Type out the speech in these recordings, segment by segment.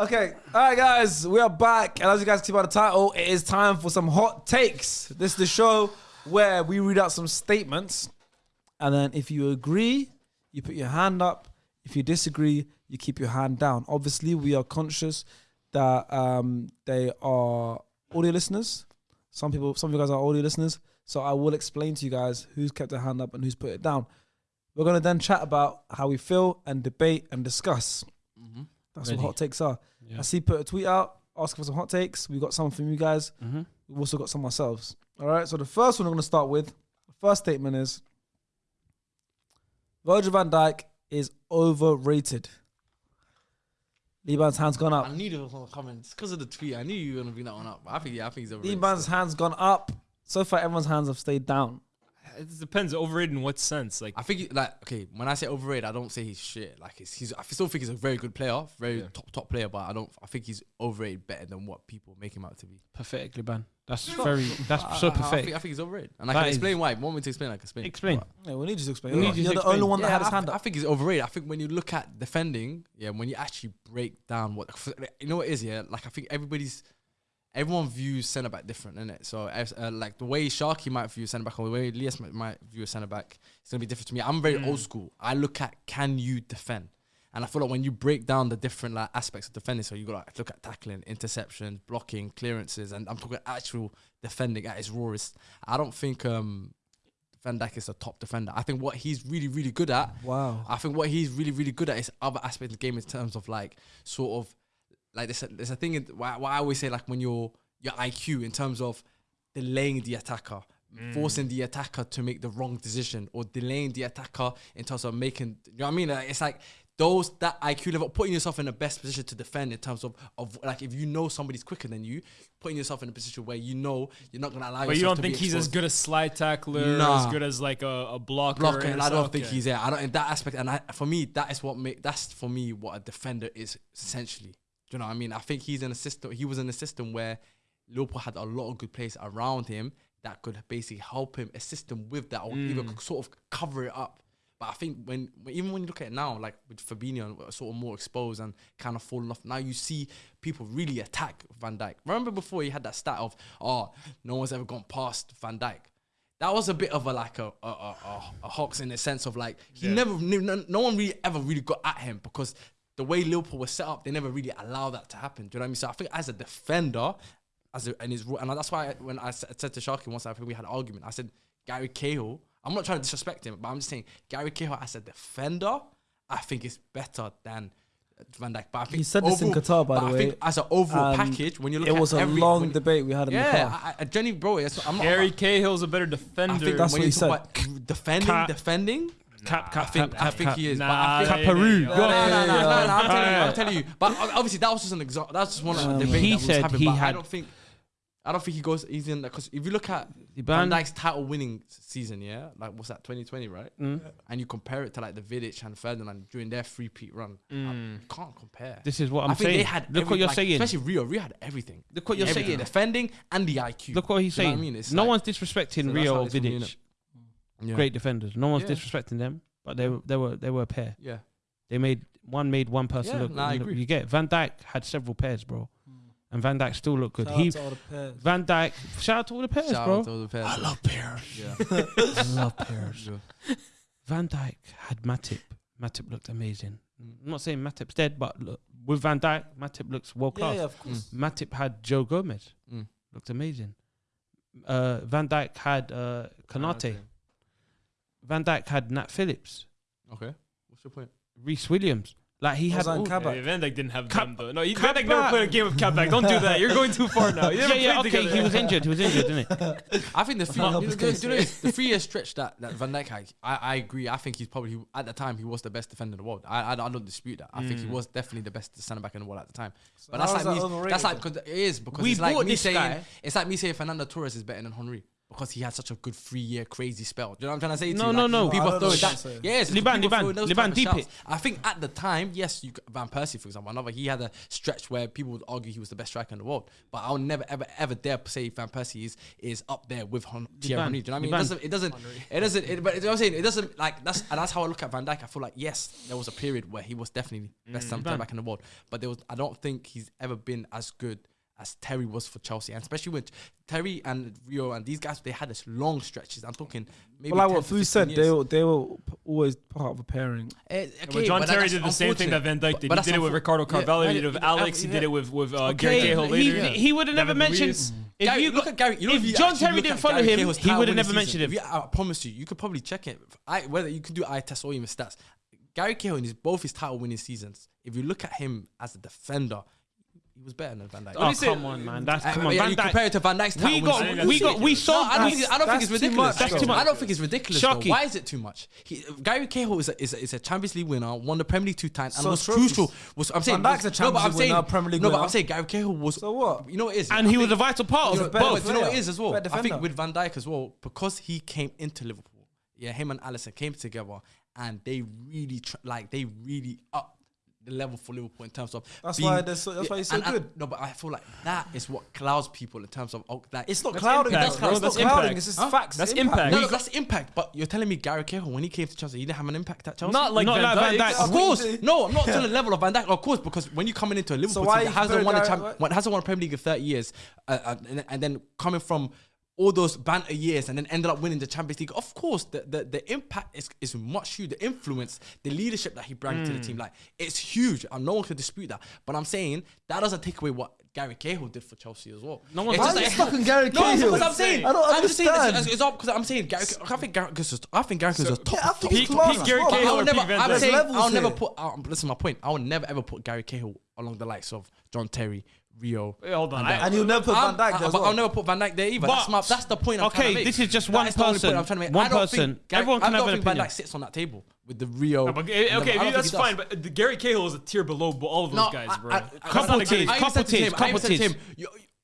Okay, all right, guys, we are back, and as you guys can see by the title, it is time for some hot takes. This is the show where we read out some statements, and then if you agree, you put your hand up. If you disagree, you keep your hand down. Obviously, we are conscious that um, they are audio listeners. Some people, some of you guys are audio listeners, so I will explain to you guys who's kept their hand up and who's put it down. We're gonna then chat about how we feel and debate and discuss. Mm-hmm. That's Ready. what hot takes are. Yeah. I see put a tweet out asking for some hot takes. We got some from you guys. Mm-hmm. We've also got some ourselves. All right. So the first one I'm going to start with. The first statement is Virgil van Dijk is overrated. Liban's hand's gone up. I knew there was one coming. It's because of the tweet. I knew you were gonna bring that one up. I think yeah, I think he's overrated. Liban's hand's gone up. So far, everyone's hands have stayed down. It depends. Overrated in what sense? Like, I think he, like okay. When I say overrated, I don't say he's shit. Like he's, he's I still think he's a very good player, very Yeah. top top player. But I don't. I think he's overrated better than what people make him out to be. Pathetic, Liban. That's very. That's I- so I, I, think, I think he's overrated, and I can explain why. Want me to explain? I can explain. Explain. But- Yeah, we need you to explain. You're, you you're to the only explain. one that Yeah, had his I, hand I up. think he's overrated. I think when you look at defending, yeah, when you actually break down what you know what it is, yeah, like I think everybody's everyone views centre back different, isn't it? So uh, like the way Sharky might view centre back or the way Elias might, might view a centre back, it's gonna be different to me. I'm very old school. I look at can you defend. And I feel like when you break down the different like aspects of defending, so you got to look at tackling, interceptions, blocking, clearances, and I'm talking actual defending at its rawest. I don't think um, Van Dijk is a top defender. I think what he's really, really good at Wow. I think what he's really, really good at is other aspects of the game in terms of like sort of like there's a, there's a thing in, why, why I always say like when you're your IQ in terms of delaying the attacker, mm. forcing the attacker to make the wrong decision, or delaying the attacker in terms of making you know what I mean? Like, it's like those that IQ level, putting yourself in the best position to defend in terms of of like if you know somebody's quicker than you, putting yourself in a position where you know you're not gonna allow. but you don't think he's as good a slide tackler, Nah. as good as like a, a blocker. blocker, and I don't Okay. think he's there. I don't in that aspect, and I, for me, that is what make that's for me what a defender is essentially. Do you know what I mean? I think he's in a system. He was in a system where Liverpool had a lot of good players around him that could basically help him, assist him with that, or even mm. sort of cover it up. But I think when even when you look at it now, like with Fabinho, sort of more exposed and kind of falling off. Now you see people really attack Van Dijk. Remember before he had that stat of oh, no one's ever gone past Van Dijk that was a bit of a like a a, a, a, a hoax in the sense of like he never no, no one really ever really got at him because the way Liverpool was set up, they never really allow that to happen. Do you know what I mean? So I think as a defender, as a, and his and that's why when I said to Sharky once, I think we had an argument. I said Gary Cahill. I'm not trying to disrespect him, but I'm just saying Gary Cahill as a defender, I think is better than. Van Dijk, but I think He said this in Qatar, by but the I way, think as an overall and package, when you look It at was a every, long when- debate we had in the yeah, car. I, I, Jenny, bro, I'm not, Gary I'm Cahill's a better I defender. think That's when what you he talk about defending, Cap- Cap, I think cap, I think cap. he is. Nah, but I think, yeah, Caparu. yeah, no, no, no, no, no, no, I'm telling you, I'm telling you. But obviously, that was just an example. That's just one of the Um, debate He that was said having. he But I don't think, I don't think he goes. He's in that because if you look at Van Dijk's title winning season, yeah, like what's that, 2020, right? Mm. And you compare it to like the Vidic and Ferdinand during their three peat run, Mm. you can't compare. This is what I'm I think saying. they had. Look every- what you're like, saying. Especially Rio. Rio had everything. Look what you're Everything. saying. Defending and the IQ. Look what he's you saying. I mean? It's no like- one's disrespecting So Rio or Vidic. Yeah. Great defenders. No one's Yeah. disrespecting them, but they were they were they were a pair. Yeah. They made one made one person Yeah, look. nah, I you, know, agree. you get Van Dijk had several pairs, bro, and Van Dijk still looked good. Shout out he to all the pairs. Van Dijk, Shout out to all the pairs, Shout bro. out to all the pairs. love pairs. Yeah. I love pairs. Yeah. Van Dijk had Matip. Matip looked amazing. Mm. I'm not saying Matip's dead, but look, with Van Dijk, Matip looks world class. yeah, of course. Matip had Joe Gomez. Mm. Looked amazing. Uh, Van Dijk had uh, Konaté. Van Dijk had Nat Phillips. Okay. What's your point? Rhys Williams. Like he had. Ozan all- Kabak. Yeah, Van Dijk didn't have Cap- them though. No, he, Cap Van Dijk never back. played a game of Kabak. Don't do that. You're going too far now. You yeah, yeah, okay. together. He was injured. He was injured, didn't it? I think the three, Can't help you know, his you know the three year stretch that, that Van Dijk had, I, I agree. I think he's probably at the time he was the best defender in the world. I I, don't- I don't dispute that. I think he Mm. was definitely the best centre back in the world at the time. But that's like that me. That's like cause it is because We it's like me this saying guy. it's like me saying Fernando Torres is better than Henry because he had such a good three year crazy spell. Do you know what I'm trying to say? To no, you? no, like, no. People throw that. Yes, Liban, Liban, Liban, deep it. I think at the time, yes, you, Van Persie, for example, another, he had a stretch where people would argue he was the best striker in the world. But I'll never, ever, ever dare say Van Persie is is up there with Hon- Thierry Henry. Do you know what I mean? Liban. It doesn't, it doesn't, it doesn't, it, but you know what I'm saying? It doesn't, like, that's, and that's how I look at Van Dijk. I feel like, yes, there was a period where he was definitely best mm, back in the world. But there was, I don't think he's ever been as good as Terry was for Chelsea, and especially with Terry and Rio and these guys, they had this long stretches. I'm talking maybe. Well, like what Foo said, they were they were always part of a pairing. Uh, okay, John Terry did the same thing that Van Dijk did. But he did it with Ricardo Carvalho. Yeah, he did it with Alex. Yeah. He did it with with uh, okay. Gary Cahill later. He, he would have never mentioned. If Gary, you look at Gary, you know, if, if John Terry didn't follow Gary him, he would have never mentioned him. I promise you, you could probably check it. I, whether you can do eye test or even stats. Gary Cahill in both his title winning seasons, if you look at him as a defender, he was better than Van Dijk. Oh, come on, man. That's uh, come on. yeah, Van you Dijk. compare it to Van Dijk's We got- we got- we saw- I don't, think, I don't think it's too ridiculous. much, That's though. too much. I don't think it's ridiculous. though. Why is it too much? He, Gary Cahill is a, is, a, is a Champions League winner, won the Premier League two times, and So was trophies. crucial. Was I'm saying Van Dijk's a but Champions I'm League saying, winner, Premier League No, but. I'm saying Gary Cahill was. So what? You know what it is? And I he was a vital part of Both. You know what it is as well? I think with Van Dijk as well, because he came into Liverpool. Yeah, him and Alisson came together, and they really like they really up the level for Liverpool in terms of that's why that's so, that's why he's so good. I, no, but I feel like that is what clouds people in terms of oh, that it's not clouding. That's, not clouding. It's just huh? facts. That's impact. impact. No, that's impact. But you're telling me Gary Cahill when he came to Chelsea, he didn't have an impact at Chelsea. Not like not Van, Van Dijk. Of course, no, I'm not to the level of Van Dijk. Of course, because when you're coming into a Liverpool so team that hasn't won a champ, hasn't won a Premier League in 30 years, uh, uh and, and then coming from all those banter years and then ended up winning the Champions League. Of course, the the, the impact is, is much huge. The influence, the leadership that he brought mm. to the hmm. team, like it's huge, and no one can dispute that. But I'm saying that doesn't take away what Gary Cahill did for Chelsea as well. No one's just like, fucking Gary Cahill. No, because I'm saying. I don't I'm understand. just saying it's up because I'm saying Gary. I think Gary Cahill I think Gary top. Yeah, I think peak, class, peak Gary. Cahill. I'll never. I'm saying I'll never put. I'll, listen, my point. I'll never ever put Gary Cahill along the likes of John Terry, Rio. Hey, hold on, I, and you'll never put I'm, Van Dijk there. I, but well. I'll never put Van Dijk there either. That's, my, that's the point. I'm okay, trying to make. this is just one person. I'm trying to make. One person. Gary- Everyone can have don't an think Van opinion. Dijk sits on that table with the Rio. No, but, the- okay, that's fine. But the Gary Cahill is a tier below all of those guys, bro. I- I- Couple teams. Tiers, couple teams. tiers.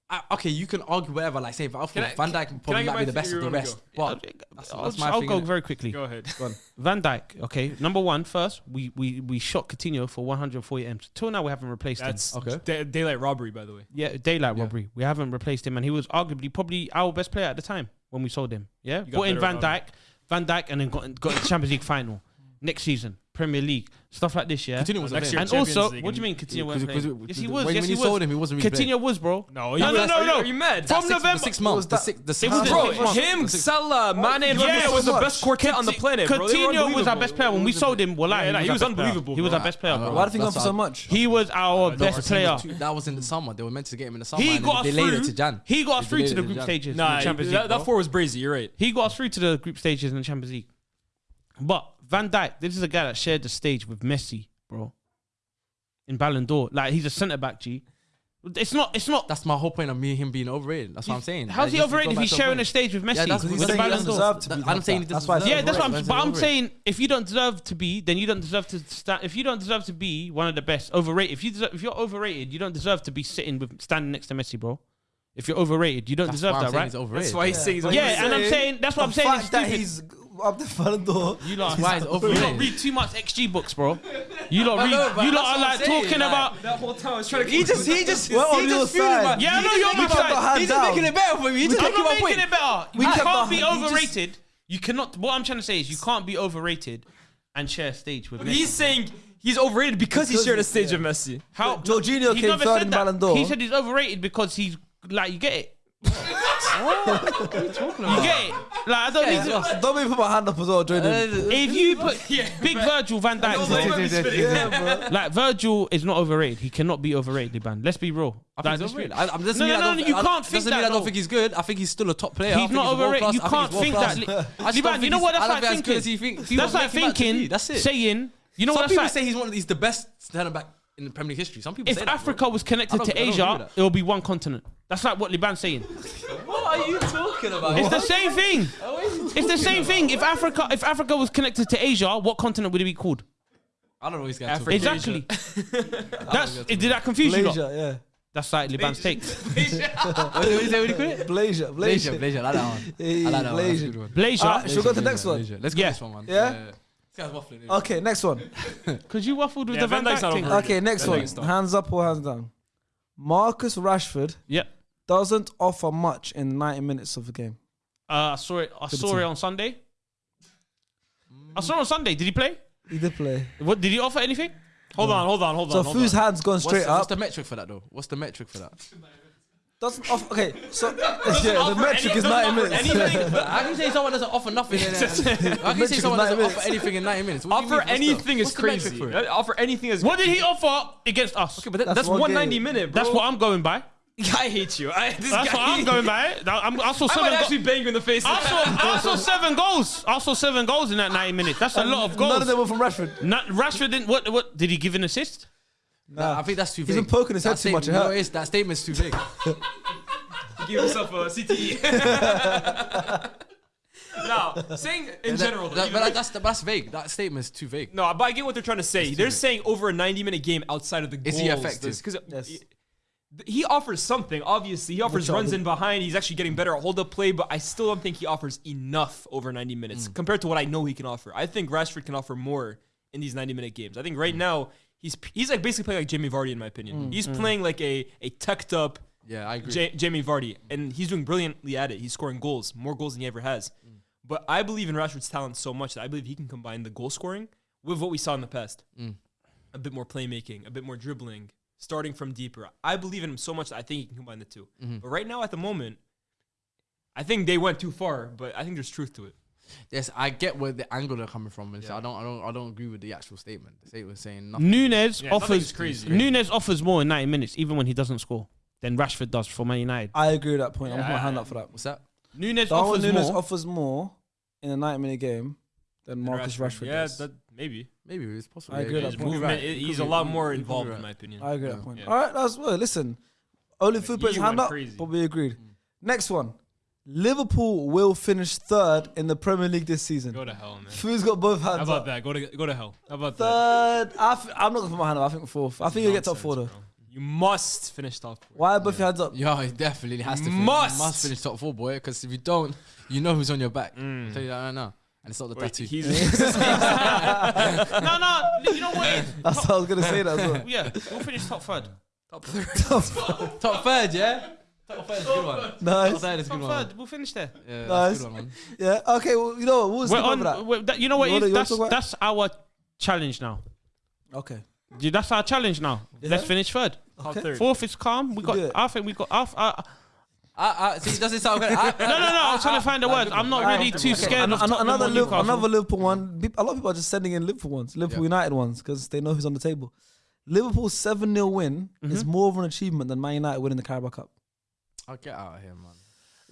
I, okay, you can argue whatever. Like, say, if Alfred I, Van Dijk probably might be the best of the rest. But that's, I'll, I'll go very quickly. Go ahead. Go Van Dijk. Okay, number one, first we we we shot Coutinho for 140 m. Till now we haven't replaced that's him. Okay. Da daylight robbery, by the way. Yeah, daylight yeah. robbery. We haven't replaced him, and he was arguably probably our best player at the time when we sold him. Yeah, Put in Van Dijk, Van Dijk, and then got got the Champions League final next season. Premier League, stuff like this, yeah. Coutinho was Next year, And Champions also, League what do you mean Coutinho was playing? Yes, he was. when- yes, when he you was. sold him, he wasn't really playing. Coutinho was, bro. No, no, no, no, no. Are you mad? From Six- November, six months. The six, the six months. Bro, him, Salah, Mane, and yeah, Firmino was the best quartet on the planet. Coutinho was our best player when we sold him. Well, Yeah, he was unbelievable, He was our best player. Why did he go for so much? He was our uh, best player. That was in the summer. They were meant to get him in the summer. He got they us to through. Jan. He got us through to the group stages. Nah, that, four was breezy. You're right. He got us through to the group stages in the Champions League. But Van Dijk, this is a guy that shared the stage with Messi, bro. In Ballon d'Or, like he's a centre back. G, it's not. It's not. That's my whole point of me him being overrated. That's what I'm saying. How's he overrated if he's sharing a stage with Messi? Yeah, that's with the Ballon d'Or. That, I'm saying he that's why. Yeah, that's what I'm. But I'm saying if you don't deserve to be, then you don't deserve to stand. If you don't deserve to be one of the best, overrated. If you deserve, if you're overrated, you don't deserve to be sitting with standing next to Messi, bro. If you're overrated, you don't that's deserve that, right? That's why he's saying. Yeah, and I'm saying that's what I'm saying up the front door. You lot, why is over? You lot read too much XG books, bro. You lot read. No, you lot are like saying, talking like, about that whole time. I was trying to. He just, he just, we're he just feeling. side. Yeah, I know you're on my side. He's just making it better for me. He's just making it better. We can't be overrated. You cannot. What I'm trying to say is, you can't be overrated and share stage with. He's saying he's overrated because, because he shared a stage yeah. with Messi. How Jorginho came third in Ballon d'Or. He said he's overrated because he's like you get it. You talking about? You get it? Like I don't need to. Don't even put my hand up as well, Jordan. If you put big Virgil Van Dijk, like Virgil is not overrated. He cannot be overrated, man. Let's be real. I think he's. I, no, no, no, no, you can't think that. Mean I don't think he's good. I think he's still a top player. He's not overrated. You can't think that. Liban, you know what? That's like thinking. That's like thinking. That's it. Saying. You know what? Some people say he's one. Of, the best centre back in the Premier League history. Some people. If Africa that, was connected to Asia, it would be one continent. That's like what Liban's saying. What are you talking about? It's the same thing. It's the same thing. If Africa, if Africa was connected to Asia, what continent would it be called? I don't know what he's going to Exactly. That's did that confuse you? lot? Malaysia, yeah. That's like Liban's take. What did you say? What did you call it? Blazer, Blazer, Blazer. Blazer. I like that one. Hey, I like that one. That's a Blazer. good one. Blazer. Alright, should we go to the Blazer, next one? Blazer. Let's go Yeah. this one, man. Yeah? This guy's waffling. innit? Okay, next one. Because you waffled with Yeah, the Van Van Dijk's Dijk not thing. over. Okay, next Van one. Dijk's done. Hands up or hands down? Marcus Rashford Yeah. Doesn't offer much in 90 minutes of the game. Uh, I saw it. I the saw team. it on Sunday. I saw it on Sunday. Did he play? He did play. What did he offer anything? Hold on, hold on, hold So on. hold Fu's on. hands gone What's, straight the, what's up. the metric for that though? What's the metric for that? Doesn't offer. Okay, so yeah, the offer metric any- is doesn't 90 offer minutes. anything. How can you say someone doesn't offer nothing? In, how can you metric say is someone doesn't minutes. offer anything in 90 minutes? What do you Offer mean? What's the- anything is what's the metric crazy. for it? Uh, Offer anything is. What did he offer against us? Okay, but that, That's that's, one one game. ninety minute, bro. That's what I'm going by. I hate you. I, this That's guy, what I'm going by. Now, I'm, I saw I seven. might go- actually bang you in the face. I saw, I saw seven goals. I saw seven goals in that 90 minutes. That's a lot of goals. None of them were from Rashford. Not, Rashford didn't. What? What did he give an assist? Nah, I think that's too He's vague. been poking his That head too much, statement- No, it is. That statement's too vague. Give yourself a CTE. now, saying in That- general, that- but like- that's that's vague. That statement's too vague. no, but I get what they're trying to say. They're saying over a 90 minute game outside of the goals. Is goals. he effective? Because Yes. He offers something. Obviously, he offers Which runs in behind. He's actually getting better at hold up play, but I still don't think he offers enough over 90 minutes mm. compared to what I know he can offer. I think Rashford can offer more in these 90 minute games. I think right mm. now he's he's like basically playing like Jamie Vardy in my opinion. Mm, he's playing like a a tucked up Yeah, I agree. Ja- Jamie Vardy, and he's doing brilliantly at it. He's scoring goals, more goals than he ever has. But I believe in Rashford's talent so much that I believe he can combine the goal scoring with what we saw in the past. A bit more playmaking, a bit more dribbling, starting from deeper. I believe in him so much that I think he can combine the 2 mm-hmm. But right now, at the moment, I think they went too far. But I think there's truth to it. Yes, I get where the angle they're coming from, and so I don't, I don't, I don't agree with the actual statement. The statement saying nothing. Nunez Yeah, offers. crazy. Nunez offers more in 90 minutes, even when he doesn't score, than Rashford does for Man United. I agree with that point. I'm Yeah, putting my hand up for that. What's that? Nunez Darwin offers Nunez more. offers more in a 90 minute game than Marcus Rashford, yeah, does. that maybe. Maybe it's possible. I agree with His that point. movement, Right. he's a lot could more involved, right. in my opinion. I agree Yeah. that point. Yeah. All right, that's well. Listen, only food players you hand went up, crazy. but we agreed. Mm. Next one, Liverpool will finish third in the Premier League this season. Go to hell, man. Food's got both hands How about up. that? Go to go to hell. How about that? Third, I'm not gonna put my hand up. I think fourth. I think you'll get top four though. Bro. You must finish top four. Why are both your hands up? Yeah, he definitely has to. Finish. Must. must finish top four, boy. Because if you don't, you know who's on your back. Mm. I'll tell you that right now. And it's not the Wait, tattoo. he's no, no. You know what? it is? That's what I was gonna say that as well. Yeah, we'll finish top third. top third, yeah. Top third is a good one. Nice. Top third is a Top good one. third. We'll finish there. Yeah, Nice. that's a good one, man. Yeah. Okay. Well, you know what? We'll We're skip over on. that. we're- that- you know what? You wanna- is? you wanna That's that's our challenge now. Okay. Yeah, That's our challenge now. Is Let's it? finish third. Okay. Fourth is calm. We got. do it. I think we got. I, I, uh, I, I, see, does it sound good? I, no, no, no. I'm trying to find the words. I'm not really too scared An- of another or Liverpool, another Liverpool one. A lot of people are just sending in Liverpool ones, Liverpool Yeah. United ones, because they know who's on the table. Liverpool's seven 0 win is Mm-hmm. more of an achievement than Man United winning the Carabao Cup. I'll get out of here, man.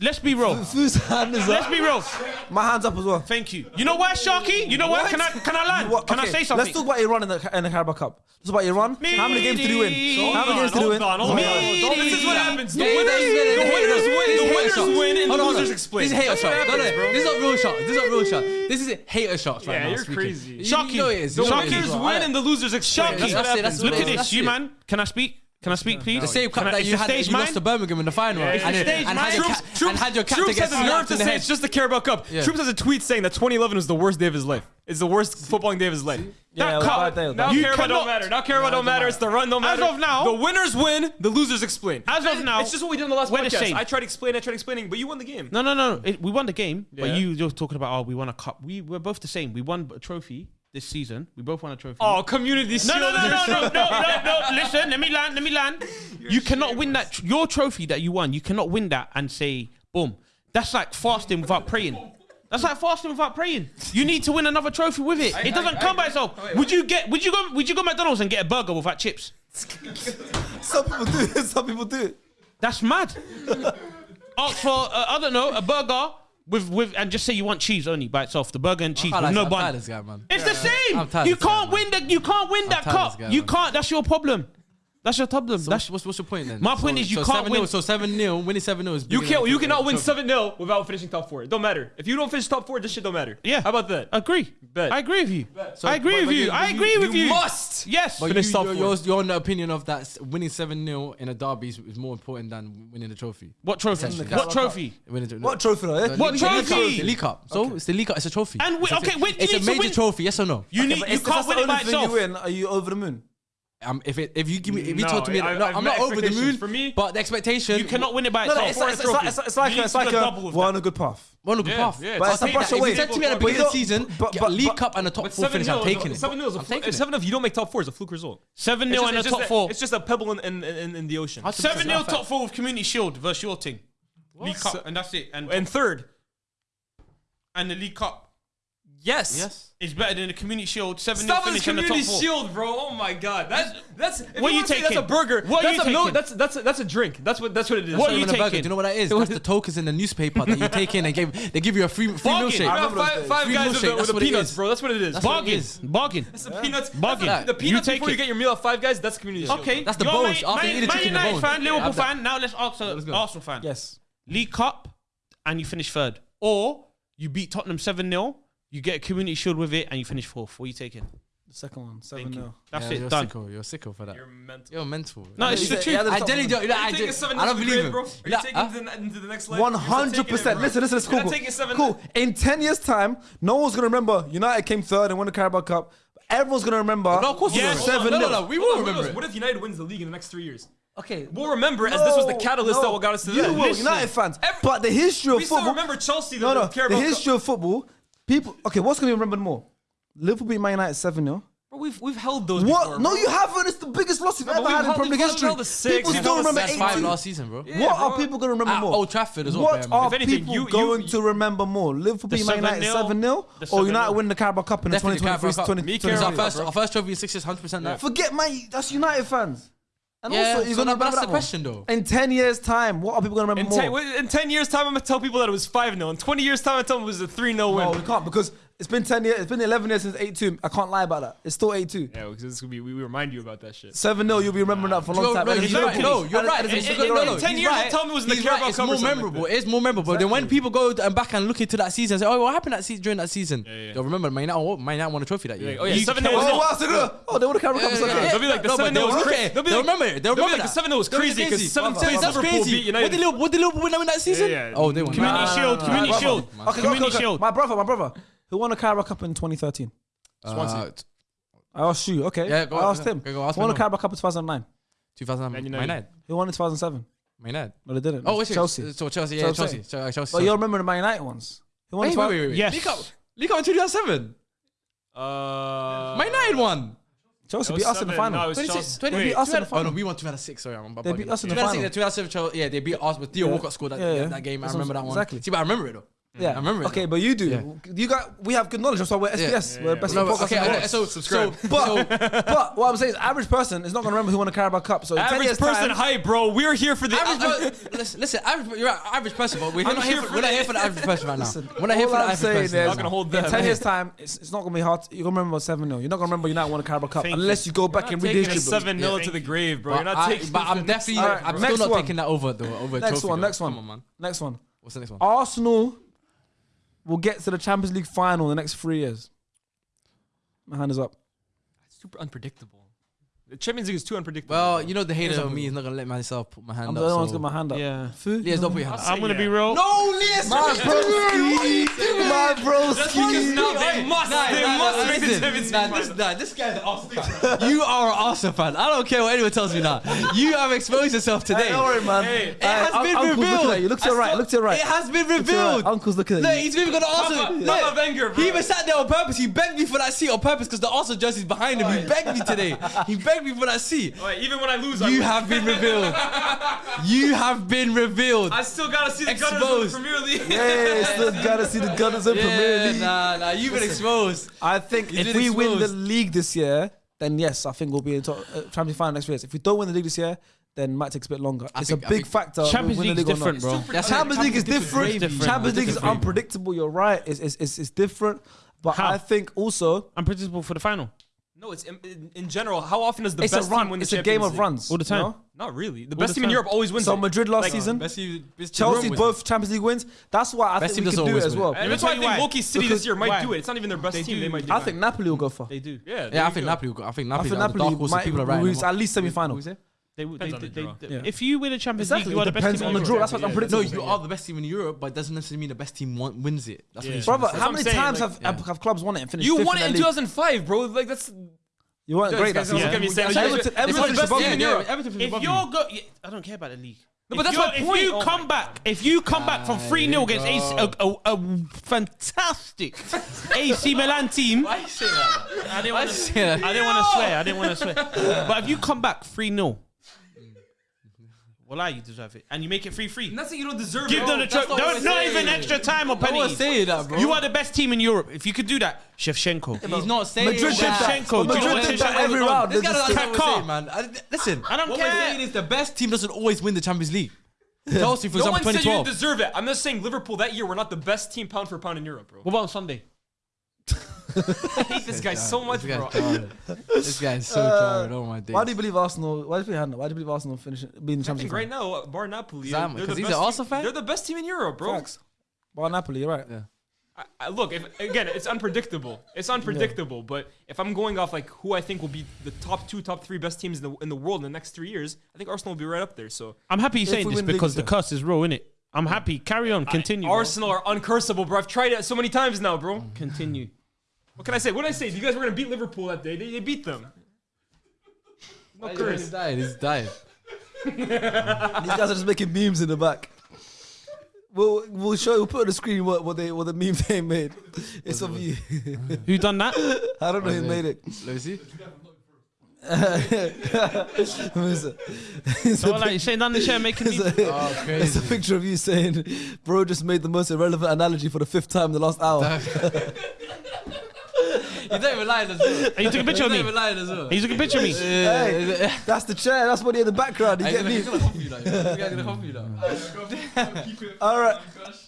Let's be real. Whose hand is Let's up? be real. My hands up as well. Thank you. You know why, Sharky? You know why? Can I can I land? What- Can I okay, say something? Let's talk about Iran in the, in the Carabao Cup. Let's talk about Iran. How many games did he win? Hold How many games did win? Hold on, hold on. This is what happens. The winners, the winners win. The winners win, and the losers explain. This is hater That's what shot. No, happens, no, bro. this is not real shot. This is not real shot. This is hater shots right Yeah, now. you're speaking. crazy. You- Sharky, you know it is. the You know it is, winners win and the losers explain. Sharky, That's what that's it, happens. Look at is. this, you man. Can I speak? Can I speak, please? The same cup that I- you had, stage you lost to Birmingham in the final, Yeah, and, it's the and, stage and, had your Troopz, ca- and had your captain Troopz has the nerve to the say head. it's just the Carabao Cup. Yeah. Troopz has a tweet saying that 2011 was the worst day of his life. It's the worst footballing day of his life. Yeah, That it was cup- bad day, it was Now bad. You Carabao don't cannot- matter. Now Carabao don't matter. It's the run don't matter. As matter. of now- the winners win. The losers explain. As of now, it's just what we did in the last we're the podcast. same. I tried explaining. I tried explaining, but you won the game. No, no, no. It, we won the game, but you you're talking about oh, we won a cup. We we're both the same. We won a trophy this season. We both won a trophy. Oh, community No, no, no, no, no, no, no, no. Listen, let me land. Let me land. You cannot win that. tr- Your trophy that you won, you cannot win that and say, boom. That's like fasting without praying. That's like fasting without praying. You need to win another trophy with it. It doesn't come by itself. Would you get? Would you go? Would you go McDonald's and get a burger without chips? Some people do it. Some people do it. That's mad. Ask for uh, I don't know a burger with with and just say you want cheese only by itself. The burger and cheese with like- no I'm tired bun. of this guy, man. It's the same. I'm tired You of this guy, can't man. win the. You can't win that tired of cup. guy, You man. can't. That's your problem. That's your problem. So That's what's, what's your point then? My point so, is you so can't win. So seven 0 winning seven 0 is you can't. You cannot win seven 0 without finishing top four. It don't matter. If you don't finish top four, this shit don't matter. Yeah. How about that? Agree. Bet. I agree with you. So, I agree but, with but you. I agree you, with you. You must. Yes. But finish you, top your, four. Your, your opinion of that winning seven 0 in a derby is, is, more important than winning the trophy. What trophy? What trophy? What trophy? What trophy? The League Cup. So it's the League Cup. It's a trophy. And okay, wait. It's a major trophy. Yes or no? You need. You can't win it by itself. Are you over the moon? Um, if it if you give me if you no, talk to me, I, no, I, am not over the moon. For me, but the expectation you cannot win it by no, no, it's, like, it's, it's like it's like a, we're on a good path. We're on a good yeah, path. Yeah, but it's a brush away. If you said to me at the beginning of the season, but, but, League Cup and a top four finish, I'm taking it. Seven 0 is a. Seven 0 you don't make top four is a fluke result. Seven 0 and a top four. It's just a pebble in in in the ocean. Seven 0 top four with Community Shield versus your team. League Cup and that's it. And third, and the League Cup. Yes. Yes. It's better than the Community Shield seven. Stop this Community Shield, bro. Oh my God, that's that's. If what you, you taking? That's a burger. What that's you a taking? Mil- that's that's a, that's a drink. That's what that's what it is. What are you taking? Do you know what that is? That's the tokens in the newspaper that you take in. They gave. they give you a free free Bargain. milkshake. I remember five, five guys milkshake. with, that's with the peanuts, bro. That's what it is. That's Bargain. Bargain. That's the peanuts. Bargain. That's the peanuts you before you get your meal at Five Guys. That's Community Shield. Okay. That's the bones. After you eat the chicken, the bones. fan, Liverpool fan. Now let's ask Arsenal fan. Yes. League Cup, and you finish third, or you beat Tottenham seven 0 you get a community shield with it and you finish fourth. What are you taking? The second one, seven Thank you. 0 That's it. you're Done. sicko. You're sicko for that. You're mental. You're mental. No, it's the truth. I generally don't. Like, I, don't- I don't believe grave, him. Are you Nah, taking huh? it into the next level? Hundred percent. Listen, listen, it's You're cool. not taking seven. cool. In ten years' time, no one's gonna remember United came third and won the Carabao Cup. Everyone's gonna remember. No, of course we Yes. seven. No, no, no, we will remember. What if United wins the league in the next three years? Okay. We'll remember it as this was the catalyst that got us to You will, United fans. Every- but the history of we football. still remember Chelsea. The no, no. The Carabao history of football People, okay, what's gonna be remembered more? Liverpool beat Man United seven 0 Bro, we've we've held those. What? Before, no, you haven't. It's the biggest loss you've no, ever had in Premier League history. Held six, people still remember eight five last season, bro. Yeah, what bro. are people gonna remember At more? Old Trafford as well. What are anything, people you, going you, to remember more? Liverpool beat Man United seven 0 or United win the Carabao Cup in the 2023 2023. Our first, trophy in six hundred percent that. Forget my that's United fans. And yeah, also, you're so gonna that's the question though. In ten years' time, what are people gonna remember in more? In ten years' time, I'm gonna tell people that it was five 0 In twenty years' time, I tell them it was a three 0 win. No, we can't because it's been ten years. It's been eleven years since eight two. I can't lie about that. It's still eight two. Yeah, because this could be. We, remind you about that shit. Seven 0 You'll be remembering that for a long time. No, exactly. no you're right. It's, it's, no, no, ten years. Right. Tell me was in the Carabao right. It's more memorable. Like it's more memorable. Exactly. Then when people go and back and look into that season, and say, "Oh, what happened that season during that season?" Yeah, yeah. They'll remember. Man, now, oh, man, now won a trophy that year. Yeah, oh yeah, you seven 0 Oh, oh, they won a Carabao Cup. They'll be like the seven 0 They'll remember it. They'll remember the seven 0 was crazy because seven two Liverpool beat United. What did Liverpool win that season? Oh, they won. Community Shield. Community Shield. Community Shield. My brother. My brother. Who won the Carabao Cup in 2013? Swansea. Uh, I asked you. Okay. Yeah, go I asked him. Go, go ask Who won the Carabao Cup in 2009? 2009. Man United. Who won in 2007? Man United. No, they didn't. Oh, wait, Chelsea. So Chelsea, yeah, Chelsea. Chelsea. So, uh, Chelsea. But you remember the Man United ones? Who won? Wait, wait, wait, wait. Yes. League Cup. In 2007. Uh, Man United won. Chelsea beat us in the final. No, 26, 20, beat us in the final. Oh no, we won 2006. Sorry, I'm They beat us in the oh, final. 2006, 2007, yeah, they beat us, but Theo Walcott scored that game. I remember that one. Exactly. See, but I remember it though. Yeah, I remember. it. Okay, but you do. Yeah. You got. We have good knowledge. That's why we're SPS. We're best no, okay, okay, so subscribe. So, but but what I'm saying is, average person is not gonna remember who won the Carabao Cup. So average person time, hype, bro. We're here for the average. Uh, uh, listen, listen. Average, you're right, average person, but we're, not here, for, we're not here for the average person right now. Listen, we're not here for the average person. Not gonna hold them. In ten years time, it's, it's not gonna be hard. You're gonna remember seven 0 You're not gonna remember you not won a Carabao Cup Thank unless you go back and redistribute. Seven 0 to the grave, bro. You're not taking. But I'm definitely. I'm still not taking that over though. Over next one. Next one. Next one. What's the next one? Arsenal will get to the Champions League final in the next three years? My hand is up. It's super unpredictable. The Champions League is too unpredictable. Well, you know the haters of me is not gonna let myself put my hand I'm up. I'm the only so. one's got my hand up. Yeah. Lias, don't put your hand up. I'm gonna be real. No, Lias! Bro, my broski. Now they must. Nah, they nah, must nah, make listen, the Champions Nah, this, nah, this guy's an Arsenal fan. you are an Arsenal fan. I don't care what anyone tells me now. You have exposed yourself today. Hey, don't worry, man. Hey, it has been Uncle's revealed. You. Look to your right. Look to your right. It has been revealed. Uncle's looking at you. He's even got the Arsenal. Look, Papa Wenger, bro. He even sat there on purpose. He begged me for that seat on purpose because the Arsenal jersey's behind him. He begged me today. He begged me for that seat. Even when I lose, you have been revealed. You have been revealed. I still gotta see the Gunners in the Premier League. Yeah, still gotta see the Gunners in Premier Yeah, League. nah, nah. You've been exposed. I think He's if been we win the exposed. league this year, then yes, I think we'll be in top uh, Champions Final next year. If we don't win the league this year, then it might take a bit longer. I it's think- a I big think factor. Champions win the League's league or not. different, bro. That's Champions League is different. different. Champions League is Different. unpredictable. You're right. It's, it's, it's, it's different. But How? I think also Unpredictable for the final. No, it's in, in, in general. How often does the It's a best run. team win the It's a Champions game of League? runs All the time. you know? Not really. The All best the team in time. Europe always wins. So it. Madrid last Like, season, Best team, best team Chelsea wins. both Champions League wins. That's why I Best think team we doesn't can do it always as win. well. And Let me that's why I think why. Loki City Because- this year might why? do it. It's not even their best They team. do. They might do I it. think Napoli will go far. They do. Yeah, there Yeah, I you think go. Napoli. will go- I think I Napoli. think like the Napoli dark horse that might people are writing reach about. at least semi-final. Who's it? They, they, on they, the they, draw. they- Yeah. If you win a Champions Exactly, League, you are the best depends team on in the Europe. draw. That's what I'm predicting. No, you are the best team in Europe, but it doesn't necessarily mean the best team won- wins it. That's Yeah. what Brother, trying how say. many saying, times like, have, yeah. have have clubs won it and finished You won in it in the league? 2005, bro. Like that's. You weren't great that guys, don't season. look at me saying- Yeah. Everton- It's Everton the finished best team in Europe. If you're you. go, yeah, I don't care about the league. No, if but that's you're- my if you Oh come back, if you come back from Ah, three 0 against AC, a, a, a fantastic AC Milan team, Why you say that? I didn't want to. say that? I didn't want to swear. I didn't want to swear. But if you come back three 0 well, you deserve it, and you make it free free. And that's it. You don't deserve Give it. them the oh, that's trophy. not Don't not even extra time or No one's penalties. saying that, bro. You are the best team in Europe. If you could do that, Shevchenko. He's not saying Madrid that. that. Shevchenko, do you know Madrid did that every round. This They guy just- doesn't know what Kaká. we're saying, man. I- Listen, I don't what care. we're saying is the best team doesn't always win the Champions League. Chelsea, for No example, one said you deserve it. I'm just saying Liverpool that year were not the best team pound for pound in Europe, bro. What about Sunday? I hate this guy so much, This bro. guy's retarded. This guy's so retarded. Oh my days. Why do you believe Arsenal? Why do you believe Hannah? Why do you believe Arsenal finish being the I Champions think League? right now, uh, bar Napoli, Zam, they're 'cause the he's best an Arsenal team- fan? They're the best team in Europe, bro. Facts. Well, Napoli, you're right. Yeah. I, I, look, if, again, it's unpredictable. It's unpredictable. But if I'm going off like who I think will be the top two, top three best teams in the in the world in the next three years, I think Arsenal will be right up there. So I'm happy you're saying we this win the because the league, sir. curse is real, innit? I'm happy. Carry on. Continue. bro. Arsenal are uncursable, bro. I've tried it so many times now, bro. Continue. What can I say? What did I say? You guys were gonna beat Liverpool that day. They, they beat them. No He's curse. dying. He's dying. These guys are just making memes in the back. We'll we'll show we'll put on the screen what, what they what the meme they made. It's of you. Who done that? I don't know who made it. Let me see. Who is it? It's a So like, you saying down the chair making me. It's a, Oh, it's a crazy. picture of you saying, "Bro, just made the most irrelevant analogy for the fifth time in the last hour." You don't even lie as well. And you took a picture You of don't me. even lie as well. And you took a picture of me. Hey, that's the chair. That's what he in the background. You He's get gonna, me? he's gonna hump you now. This guy's gonna hump you now. All right,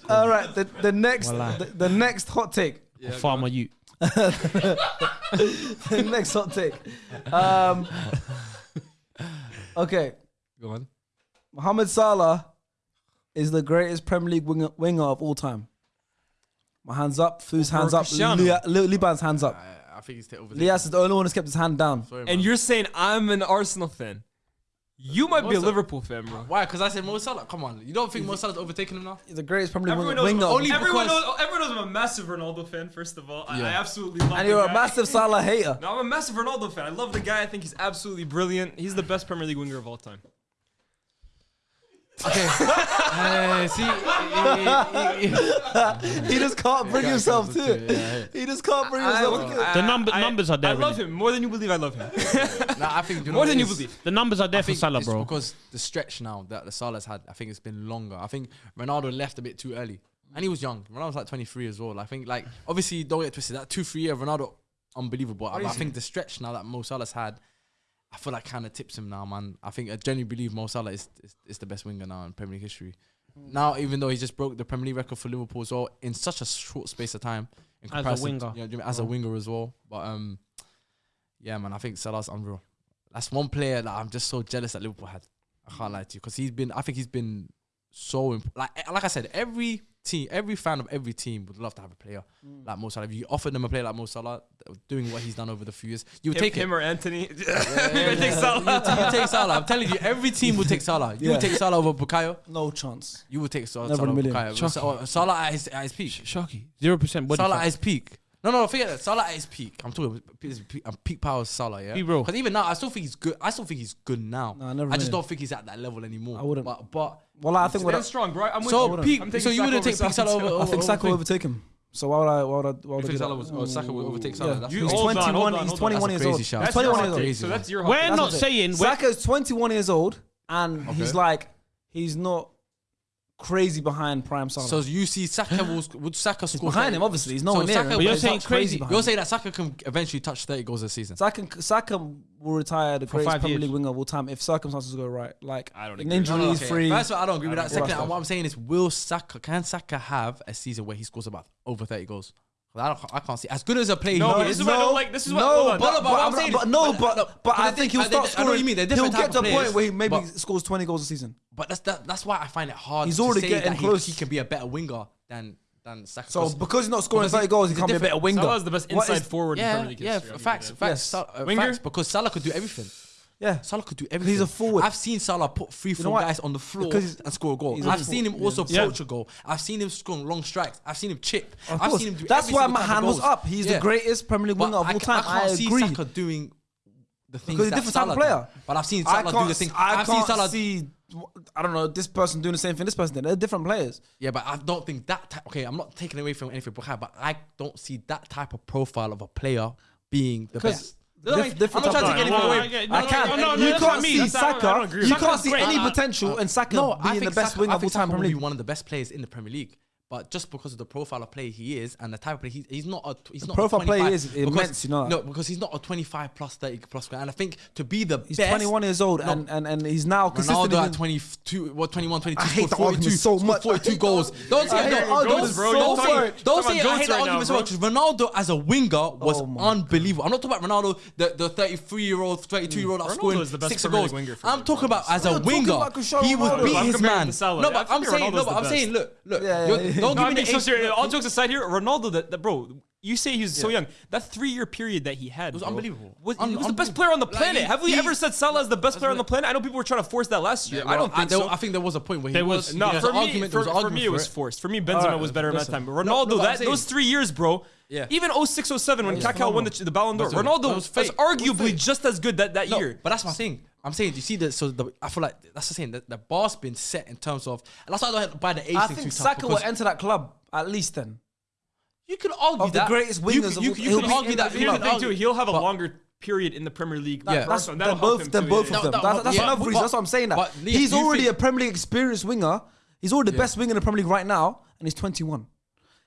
all right. The, the next, Wallah. the, the next hot take. Yeah, go Farmer you. The next hot take. Um, okay, Go on. Mohamed Salah is the greatest Premier League winger, winger of all time. My hands up. Fu's hands up. Cristiano. Lia- Li- Liban's hands up. I, I think he's over Lias is the only one who's kept his hand down. Sorry, And you're saying I'm an Arsenal fan. You might be a What's? Liverpool fan, bro. Why? Because I said Mo Salah. Come on, you don't think Mo Salah's overtaking him now? He's the greatest Premier League Everyone knows, winger. only everyone, because- knows, everyone knows I'm a massive Ronaldo fan, first of all. I, I Yeah. absolutely love and the you're a guy. massive Salah hater. No, I'm a massive Ronaldo fan. I love the guy. I think he's absolutely brilliant. He's the best Premier League winger of all time. Okay. uh, see, he, he, he, He just can't bring himself to it. He just can't bring himself to it. The number- numbers are there, I love innit? him more than you believe. I love him. nah, I think you know more what than it you is? believe. The numbers are there I for think Salah, it's bro. because the stretch now that the Salah's had, I think it's been longer. I think Ronaldo left a bit too early, and he was young. Ronaldo was like 23 as well. I think like obviously don't get twisted. That two three year Ronaldo, unbelievable. I, I think the stretch now that Mo Salah's had, I feel like kind of tips him now, man. I think I genuinely believe Mo Salah is, is, is the best winger now in Premier League history. Now, even though he just broke the Premier League record for Liverpool as well in such a short space of time, in As a winger. to- you know, do you mean, as a winger as well. But um, yeah, man, I think Salah's unreal. That's one player that I'm just so jealous that Liverpool had. I can't lie to you because he's been. I think he's been so imp- like like I said. Every team, every fan of every team would love to have a player like Mo Salah. If you offered them a player like Mo Salah, doing what he's done over the few years, you would Him, take him it. or Anthony. you Yeah, would take Salah. You, you take Salah. I'm telling you, every team would take Salah. You Yeah. would take Salah over Bukayo. No chance. You would take Salah, Never Salah a over. Bukayo. Salah at his, at his peak. Shocky. Zero percent body Salah fat. at his peak. No, no, forget that. Salah at his peak. I'm talking his peak, um, peak power is Salah, yeah. Be real. Because even now, I still think he's good. I still think he's good now. Nah, never I just mind. don't think he's at that level anymore. I wouldn't. But but Well, I think what I, Stand strong, bro. I'm with so you. peak. I'm So you wouldn't take peak Salah over. I think Saka will overtake him. So why would I? Why would I? Why would I You do think? Salah was- or Saka will overtake Salah? Yeah. That's He's crazy. Hold on, 21. on, he's 21 years old. He's That's 21 years old. So that's your hot We're not saying. We're, Saka's 21 years old, and he's like, he's not crazy behind prime Salah. So you see Saka will would Saka he's score behind 30 him, obviously. He's So nowhere near Saka- him. But but you're he's saying crazy- You're him. saying that Saka can eventually touch 30 goals a season. Saka, Saka will retire the greatest five Premier years. League winger of all time if circumstances go right. Like I don't an agree. injury No, no, okay. free. First of all, I don't agree with I that. don't Second, agree. what I'm saying is, will Saka can Saka have a season where he scores about over 30 goals? I don't. I can't see as good as a player. No, no this is no, what like. This is what. No, no but, but, but, I'm saying, but no, but but, but I think he'll start scoring. I know what you mean. They're different he'll get to a point where he maybe but, scores 20 goals a season. But that's that, that's why I find it hard. He's already getting close. He, he can be a better winger than than Saka. So because he's not scoring 30 goals, he can't be a better winger. Salah's the best inside forward. Yeah, in Premier League yeah. Facts, facts, uh, facts. Because Salah could do everything. Yeah, Salah could do everything. He's a forward. I've seen Salah put three, four you guys on the floor and score a goal. I've seen him also yeah. poach a goal. I've seen him score long strikes. I've seen him chip. Of I've course. seen him do. That's why my hand was up. He's yeah. the greatest Premier League winger of I all time. I, I agree. Saka doing the things because he's a different Salah type of player. But I've seen Salah do the thing. I have seen Salah see. I don't know this person doing the same thing. This person, they're different players. Yeah, but I don't think that. Okay, I'm not taking away from anything, but I don't see that type of profile of a player being the best. Different I'm not trying to take anything away. I can't. You can't see I don't Saka. agree You can't see any potential in Saka No, I being the best player winger of all time. Probably one of the best players in the Premier League. But just because of the profile of player he is and the type of play he's, he's not a he's the not profile a player is because, you know. No, because he's not a 25 plus 30 plus guy. And I think to be the he's best, 21 years old no, and, and and he's now consistently Ronaldo at 22, what 21, 22, I hate 42, so much. 42 goals. Don't say no, goals, bro. Don't say don't say I hate the argument so much. Ronaldo as a winger was oh unbelievable. I'm not talking about Ronaldo, the, the 33 year old, 32 year old that's scoring six goals. I'm talking about as a winger, he was beat his man. No, but I'm saying no, but I'm saying look, look, don't no, give me the so serious. All jokes aside here, Ronaldo, that, that bro, you say he's yeah. so young. That three-year period that he had it was bro, unbelievable. Was, Un- he was the best player on the planet. Like, Have we he, ever said Salah is the best player on the planet? I know people were trying to force that last year. Yeah, well, I don't think I, there, so. I think there was a point where there he was, was no. Yeah. For, me, argument, for, for me, it was forced. For me, Benzema right, was better at that time. Ronaldo, that, those three years, bro. Yeah. Even 06, 07 when Kaká won the, the Ballon d'Or, Ronaldo was, was, arguably just as good that, that year. But that's my thing. I'm saying, you see, the, so the, I feel like that's the saying, the, the bar's been set in terms of, and that's why I don't have to buy the age I think. Saka will enter that club at least then. you can argue Of the that. greatest wingers of you, you, he'll can argue that. Here's the thing too. He'll have a But- longer period in the Premier League. Yeah. That's- first both, him both of them. No, no, that's that's but- another but- reason. That's what I'm saying. That but Lee, he's already a Premier League experienced winger. He's already the best winger in the Premier League right now, and he's 21.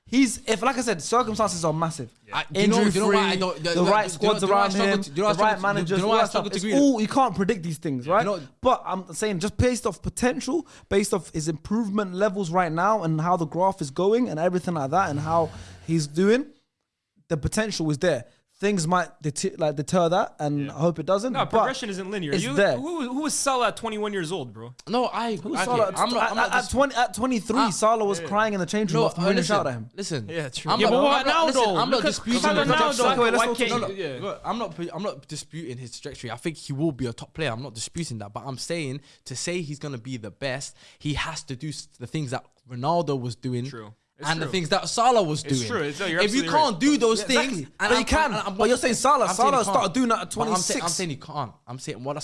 He's if like I said, circumstances are massive. You know, Injury you know I don't- the, right squads around him, the right managers. you know all to you can't predict these things, right? know- but I'm saying just based off potential, based off his improvement levels right now, and how the graph is going, and everything like that, and how he's doing, the potential is there things might deter, like deter that, and yeah. I hope it doesn't. No, progression isn't linear. It's you, there. Who, who was Salah at 21 years old, bro? No, I. Who I Salah? I'm, not, I'm not at, 20, at 23, uh, Salah was yeah. crying in the change room no, after winning shout at him. Listen, yeah, true. I'm yeah, not, but what? I'm not disputing. I'm not disputing his trajectory. I think he will be a top player. I'm not disputing that, but I'm saying to say he's gonna be the best, he has to do the things that Ronaldo was doing. True it's and true. the things that Salah was doing. It's true. No, if you can't right. do those yeah, things, exactly. but I'm, you can. But you're saying Salah. I'm Salah started doing that at 26. I'm, say, I'm, saying he can't. I'm saying well,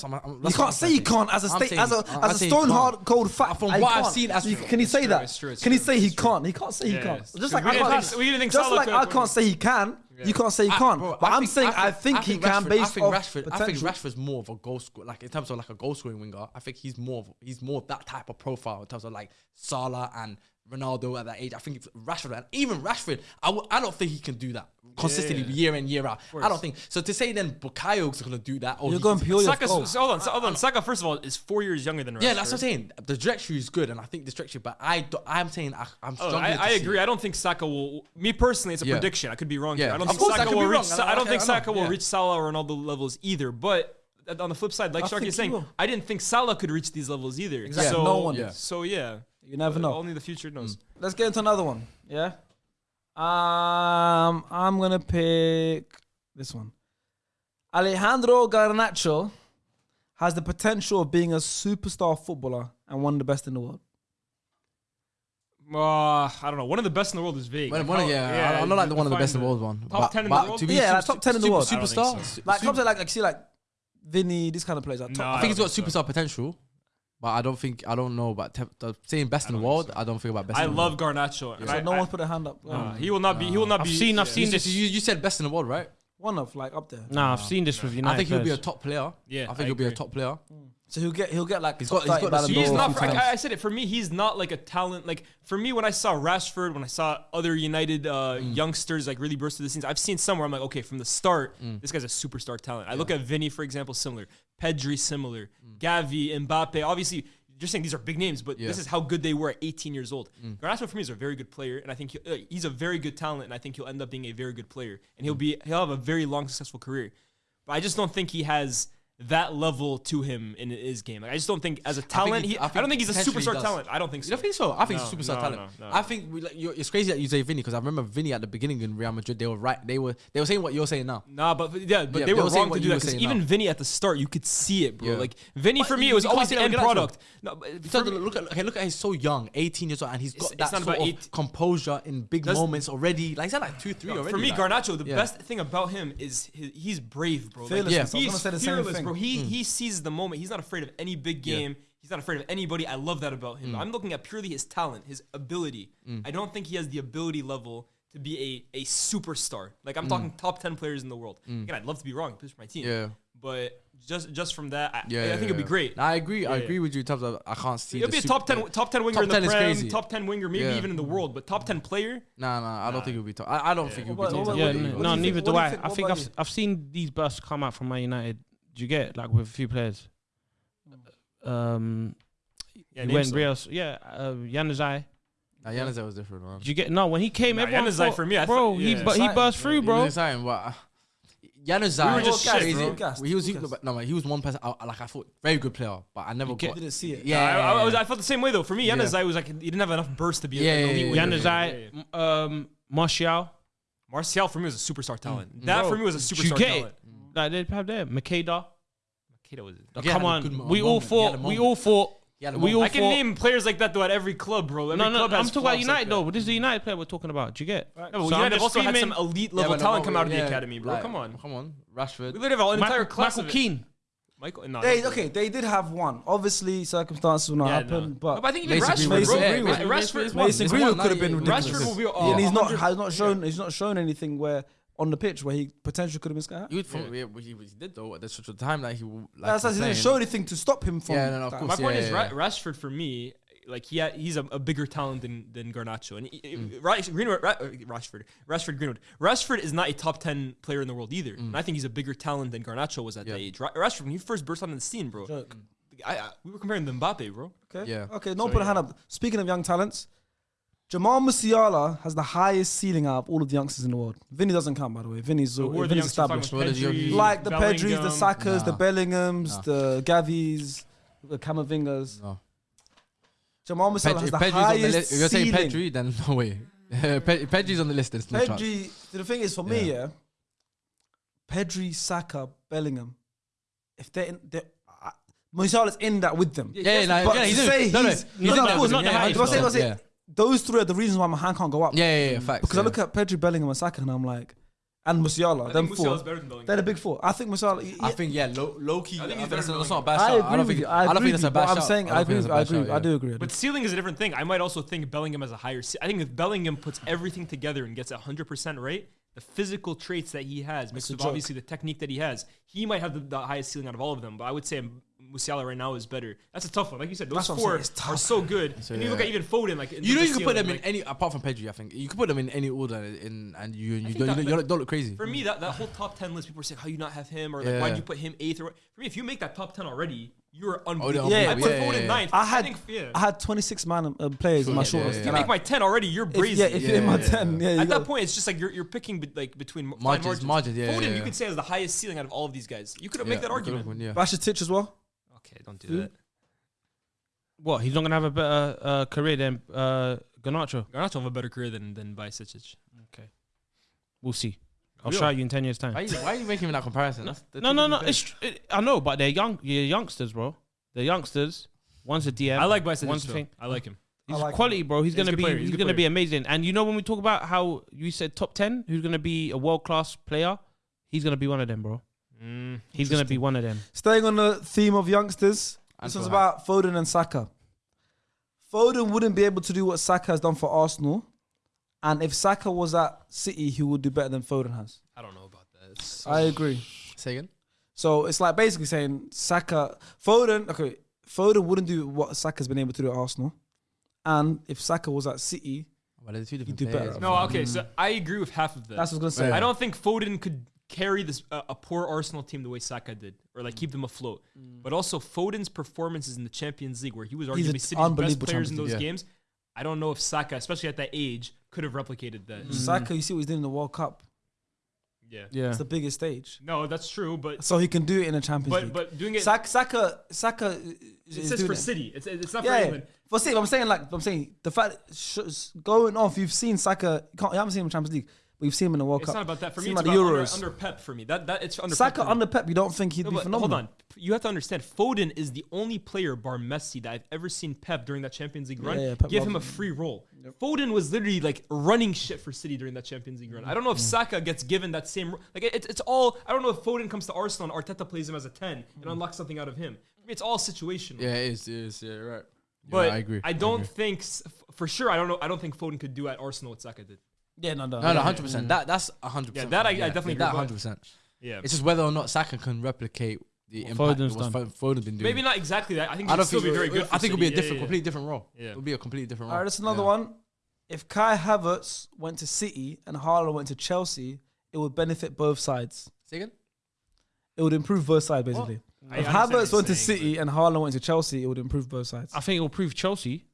you can't say he can't as a state, as a as a stone hard cold fact. From what I've seen, as you, can he say that? Can he say he can't? He can't say he can't. Just like I can't say he can. Yeah. You can't say he can't. I, bro, but I am saying I think, I think he can Rashford, based I think off Rashford. Potential. I think Rashford's more of a goal scorer, like in terms of like a goal scoring winger. I think he's more of, he's more of that type of profile in terms of like Salah and Ronaldo at that age. I think it's Rashford, and even Rashford, I w- I don't think he can do that consistently yeah. year in year out. I don't think so. To say then Bukayo's gonna do that, you're going purely Saka, so, hold on, hold on. Saka first of all is four years younger than Rashford. Yeah, that's what I'm saying. The trajectory is good, and I think the trajectory, but I I'm saying I, am oh, I, I agree. I don't think Saka will. Me personally, it's a yeah. prediction. I could be wrong. Yeah. Here. I don't of think Saka will reach. Sa- I, I don't think Saka will yeah. reach Salah or Ronaldo levels either, but on the flip side, like Sharky is saying. I didn't think Salah could reach these levels either. Exactly. Yeah. So, no one. Yeah. So yeah. You never know. Only the future knows. Mm. Let's get into another one. Yeah. Um, I'm gonna pick this one. Alejandro Garnacho has the potential of being a superstar footballer and one of the best in the world. Uh, I don't know. One of the best in the world is vague. One, one, how, yeah, yeah, I, am not like the one of the best in the world one. Top but, ten in the world. To be yeah, like top ten in the world. Superstar, so. like top like, like see, like Vinny, these kind of players. No, I, I think he's got superstar so. potential. But I don't think I don't know about te- the saying best in the world. I don't think about best. I in the love world. Garnacho. So I, no one's put a hand up. Mm. He will not be. He will not I've be. seen- I've seen this- you, you said best in the world, right? One of like up there. Nah, I've seen this with United. I think he'll be a top player. Yeah, I think I he'll be a top player. Mm. So he'll get he'll get like He's top got- he's 30 got Ballon. He's not. a For, I. I said it for me. He's not like a talent. Like for me, when I saw Rashford, when I saw other United uh, Mm. youngsters like really burst to the scenes, I've seen somewhere. I'm like, okay, from the start, Mm. this guy's a superstar talent. I look at Vinny, for example, similar. Pedri, similar. Mm. Gavi, Mbappe. Obviously, you're saying these are big names, but Yeah. this is how good they were at 18 years old. Garnacho for me is a very good player, and I think he, uh, he's a very good talent, and I think he'll end up being a very good player, and he'll be he'll have a very long successful career. But I just don't think he has that level to him in his game. Like, I just don't think as a talent, he- he, I I, don't think he's a he superstar talent. I don't think You so. don't think so? I think No, he's superstar no, talent. no. I think we, like, it's crazy that you say Vinny because I remember Vinny at the beginning in Real Madrid. They were right. They were they were saying what you're saying now. Nah, but yeah, but Yeah, they they were were wrong to do that because even now. Vinny at the start, you could see it, bro. Yeah. Like Vinny But for me, it was always the end product. No, but So look at okay, look at he's so young, 18 years old, and he's got It's- that it's sort of composure in big moments already. Like he's had like two, three already. For me. Garnacho, the best thing about him is he's brave, bro. Yeah. I was gonna say the same thing. Bro. He mm. he sees the moment. He's not afraid of any big Yeah. game. He's not afraid of anybody. I love that about him. Mm. I'm looking at purely his talent, his ability. Mm. I don't think he has the ability level to be a a superstar. Like I'm talking top ten players in the world. Again, I'd love to be wrong. He plays for my team. Yeah. But just just from that, I, Yeah, I think it'd be great. Nah, I agree. I Yeah. agree with you in terms of I can't see. It'll be a top ten, top ten winger Top in the 10 Prem, top ten winger, maybe Yeah. even in the world. But top ten player, Nah, nah. I don't think it'll be top. I, I don't think it'll be top. what Yeah, about- n- what do no, you neither do I. I think I've? I've seen these bursts come out from Man United. Do you get like with a few players? Um, yeah, he name went some. real. Yeah, uh, Januzaj. Nah, Januzaj was different, man. Did you get no when he came? Nah, everyone Januzaj thought, for me, I bro. thought- he yeah. but he burst through, He was bro. exciting, but uh, Januzaj We were just gassed, crazy. bro. Gassed, He was he, gassed. no, man, he was one person. I, like I thought, very good player, but I never You get- got. didn't see it. Yeah, I, I, I was, I felt the same way though. For me, Yeah. Januzaj was like he didn't have enough burst to be Yeah, an yeah, elite yeah, winger. Januzaj, Yeah, yeah. um, Martial. Martial for me was a superstar talent. That Bro, for me was a superstar talent. Like they have there, Macheda. Macheda was. Macheda Come had a good on, mo- we all moment. He had a fought. We moment. all fought. He had a We all moment. I can fought. name players like that though at every club, bro. Every No, no, club I'm has talking about flops United like though. that. This is the United player we're talking about. Do you get? No, but So I'm United just also had some elite Yeah, level but no, talent come out of the yeah, academy, bro. like, come on. come on, We Rashford. literally have an entire Michael, class Michael of it. Keane. Michael, no, They okay, they did have one. Obviously, circumstances will not Yeah, happen, no. but No, but I think even Mason Rashford, Greenwood. bro. Mason Ra- Greenwood. Rashford, Mason one. Mason It's Greenwood one, could have been yeah, ridiculous. Rashford will be. Yeah, and he's not 100 has not shown he's not shown anything where on the pitch where he potentially could have been sky high. You would from, yeah. he, he did though at the sort of time that he like That's he why he didn't show anything to stop him from. Yeah, no, no, of course. My point yeah, is, yeah, Ra- Rashford for me, like he ha- he's a, a bigger talent than than Garnacho, and he, Rash- Greenwood, Ra- uh, Rashford, Rashford, Greenwood, Rashford is not a top ten player in the world either, and I think he's a bigger talent than Garnacho was at Yeah. that age. Ra- Rashford, when he first burst onto the scene, bro, Joke. I, I, we were comparing to Mbappe, bro. Okay. Yeah. Okay. No So, put a hand up. Speaking of young talents, Jamal Musiala has the highest ceiling out of all of the youngsters in the world. Vinny doesn't count, by the way. Vinny's, Who are the Vinny's established. What is Pedri, Like the Pedris, the Bellingham? Sakas, the Bellinghams, Nah. the Gavis, the Camavingas. No. Jamal Musiala Pedri, has the Pedri's on the highest list. If you're saying ceiling. Pedri, then no way. Pedri's on the list. There's no chance. Pedri, the thing is for me, Yeah. yeah. Pedri, Saka, Bellingham. If they're in, they're, uh, Musiala's in that with them. Yeah, yeah, no, But yeah, to he's in- say no, no, he's, he's he's in not, there of with course, them, yeah, yeah, he's I'm saying, got I'm saying, them, those three are the reasons why my hand can't go up. Yeah, yeah, yeah, facts. Because yeah. I look at Pedri, Bellingham, and Saka, and I'm like, and Musiala, I them think four. Better than They're the big four. I think Musiala. he- I think yeah, low, low key. I think I he's think better that's, than that's not a I bad shout. agree I don't think. you. I don't think that's a bad but shout. I'm saying I I don't agree. with- I that's a bad agree. shout, I do agree. I do. But ceiling is a different thing. I might also think Bellingham has a higher. Ce- I think if Bellingham puts everything together and gets 100% right, the physical traits that he has, mixed with joke. obviously the technique that he has, he might have the, the highest ceiling out of all of them. But I would say Musiala right now is better. That's a tough one. Like you said, those That's four are so good. So, and you look at even Foden, like You know, you can put them ceiling, in any apart from Pedri. I think you can put them in any order, in and you you don't, that- you don't, don't look crazy. For me, that, that whole top 10 list, people are saying, how you not have him? Or like, Yeah. why would you put him eighth? Or, for me, if you make that top 10 already, you're Oh, unbelievable. Yeah, I put yeah, Foden yeah, yeah. ninth. I had think, yeah. I had 26 man uh, players in my Yeah, short yeah, yeah. you make my 10 already, you're if, yeah, if you're in my Yeah, 10, yeah, you At that point, it's just like you're, you're picking be- like between fine Margins, margins. margins, yeah, Foden, yeah, you yeah. could say has the highest ceiling out of all of these guys. You could Yeah, make that argument. one, Yeah. Rakitic as well. Okay, don't do Who? that. What? He's not gonna have a better uh, career than uh, Garnacho. Garnacho have a better career than than Bajcetic. We'll see. I'll Will. show you in ten years' time. Why, you, why are you making that comparison? That's, they're No, no, no. It's tr- it, I know, but they're young. They're youngsters, bro. They're youngsters. One's a DM. I like Bajcetic. One's thing. I like him. He's like quality, bro. He's He's gonna be. player. He's He's gonna be amazing. And you know when we talk about how you said top ten, who's gonna be a world class player? He's gonna be one of them, bro. Mm, He's gonna be one of them. Staying on the theme of youngsters, And this was about Foden and Saka. Foden wouldn't be able to do what Saka has done for Arsenal, and if Saka was at City, he would do better than Foden has. I don't know about that. I agree. Say again? So it's like basically saying Saka, Foden, okay, Foden wouldn't do what Saka's been able to do at Arsenal. And if Saka was at City, he'd do better. No, okay, so I agree with half of that. that's what I was going to say. I don't think Foden could carry this uh, a poor Arsenal team the way Saka did, or like keep them afloat. Mm. But also Foden's performances in the Champions League, where he was arguably City's best players in those League, yeah. games, I don't know if Saka, especially at that age, could have replicated that. Mm. Saka, you see what he's doing in the World Cup. Yeah, yeah, it's the biggest stage. No, that's true, but so he can do it in a Champions but, League. But doing it, Saka, Saka, Saka it says for it. City. It's, it's not yeah, for England. For City, I'm saying like I'm saying the fact going off. You've seen Saka. You, you haven't seen him in Champions League. We've seen him in the World it's Cup. It's not about that for me. It's about under, under, Pep for me. That that it's under Saka Pep under Pep. You don't think he'd no, be phenomenal? Hold on, you have to understand. Foden is the only player, bar Messi, that I've ever seen Pep during that Champions League run yeah, yeah, give him a free role. Yep. Foden was literally like running shit for City during that Champions League run. I don't know if mm. Saka gets given that same like it's it's all. I don't know if Foden comes to Arsenal and Arteta plays him as a ten mm. and unlocks something out of him. It's all situational. Yeah, it is. It is. Yeah, right. But yeah, I agree. I don't I agree. think for sure. I don't know. I don't think Foden could do at Arsenal what Saka did. Yeah, no, no, no, no, hundred percent. That that's hundred percent. Yeah, that I, I definitely that hundred percent. Yeah, it's just whether or not Saka can replicate the impact Foden's that done. Foden been doing. Maybe not exactly that. I think I it'd still think be very good. I think it'll be a different, completely different role. Yeah. It'll be a completely different role. Alright, that's another one. If Kai Havertz went to City and Haaland went to Chelsea, it would benefit both sides. Say again? It would improve both sides, basically. If Havertz went to City and Haaland went to Chelsea, it would improve both sides. I think it'll prove Chelsea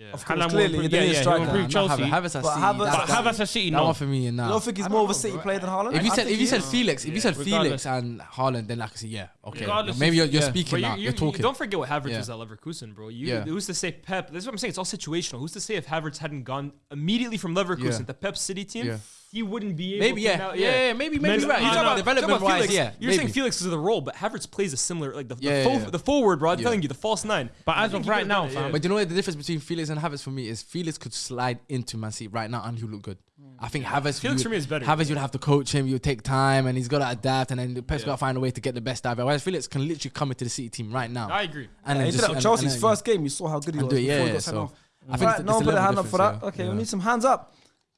yeah. Of course, will clearly, improve- yeah, yeah, he'll striker. improve Chelsea. Havertz, Havertz But City. Havertz- But Havertz at City, no. for me. Now, You don't think he's more of a City player than Haaland? if you said if you said. Felix, if you said. Felix and Haaland, then I could say yeah, okay. Regardless, Maybe you're, you're yeah. Speaking now. you, you're talking. don't forget what Havertz Yeah. was at Leverkusen, bro. You, Yeah. Who's to say Pep? This is what I'm saying. It's all situational. Who's to say if Havertz hadn't gone immediately from Leverkusen Yeah. to Pep City team? Yeah he wouldn't be able maybe, to yeah. Now, yeah. yeah, yeah, maybe, maybe, maybe right. You're talking about development wise, Felix, yeah. You're maybe. saying Felix is the role, but Havertz plays a similar, like the, yeah, the, yeah, the forward, bro. I'm telling you, the false nine. But as of right now, fam. But you know what the difference between Felix and Havertz for me is Felix could slide into Man City right now and he'll look good. I think Havertz. Felix would, for me is better. Havertz, you'd have to coach him. You'd take time, and he's got to adapt, and then Pep's yeah. got to find a way to get the best out of it. Whereas Felix can literally come into the City team right now. I agree. And then Chelsea's first game, you saw how good he was. Yeah, yeah, so I think no, put a hand up for that. Okay, we need some hands up.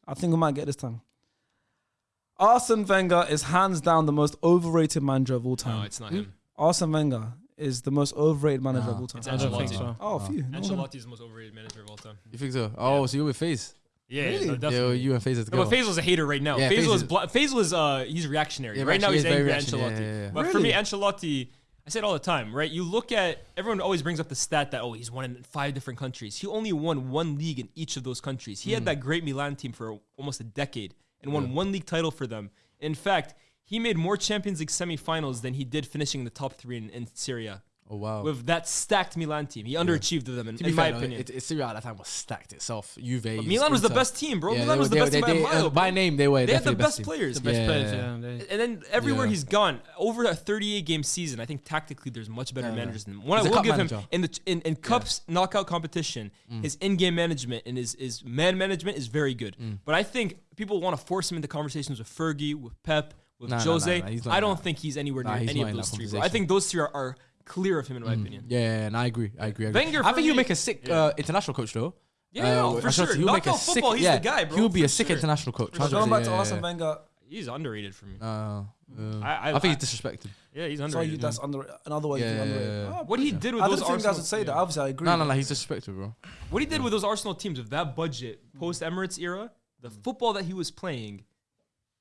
I think we might get this time. Arsene Wenger is hands down the most overrated manager of all time. No, it's not him. Hmm? Arsene Wenger is the most overrated manager of all time. It's Ancelotti. so. Oh, oh, phew. Ancelotti is the most overrated manager of all time. You think so? Oh, so you with Faze? Yeah, Really? no, definitely. Yeah, you and Faze together. the No, go. a hater right now. Yeah, Faze Faisal is is- bl- is uh he's reactionary. Yeah, right now he's angry at very Ancelotti. reactionary, yeah, yeah, yeah. But for me, Ancelotti, I say it all the time, right? You look at everyone always brings up the stat that oh he's won in five different countries. He only won one league in each of those countries. He had hmm. that great Milan team for almost a decade and won yeah. one league title for them. In fact, he made more Champions League semifinals than he did finishing the top three in, in Serie A. Oh wow! With that stacked Milan team, he underachieved yeah. them in, in my opinion. It, it, Serie A at that time was stacked itself. Juve, Milan Inter. was the best team, bro. Yeah, Milan was the best team by, uh, by name. They were. They had the best, players. The best yeah, players. Yeah, and then everywhere he's gone over a 38 game season, I think tactically there's much better managers than him. One I will give manager. him in the in, in cups knockout competition, mm. his in game management and his his man management is very good. Mm. But I think people want to force him into conversations with Fergie, with Pep, with Jose. I don't think he's anywhere near any of those three. I think those three are clear of him in my mm. opinion. Yeah, and I agree. I agree. I, agree. Wenger I think you make a sick uh, international coach though. Yeah, uh, for sure. He'll make a Knockout sick. he's yeah, the guy, bro. He'll be a sick sure. international coach. But 100%. going back to Arsene yeah, Wenger, He's underrated for me. Uh, uh, I, I, I, think he's disrespected. yeah, he's so you, underrated. that's under another way. Yeah, Yeah, yeah, yeah. what he did with I those didn't think you guys would say that. Obviously, I agree. No, no, no. He's disrespected, bro. what he did with those Arsenal teams with that budget post Emirates era, the mm. football that he was playing,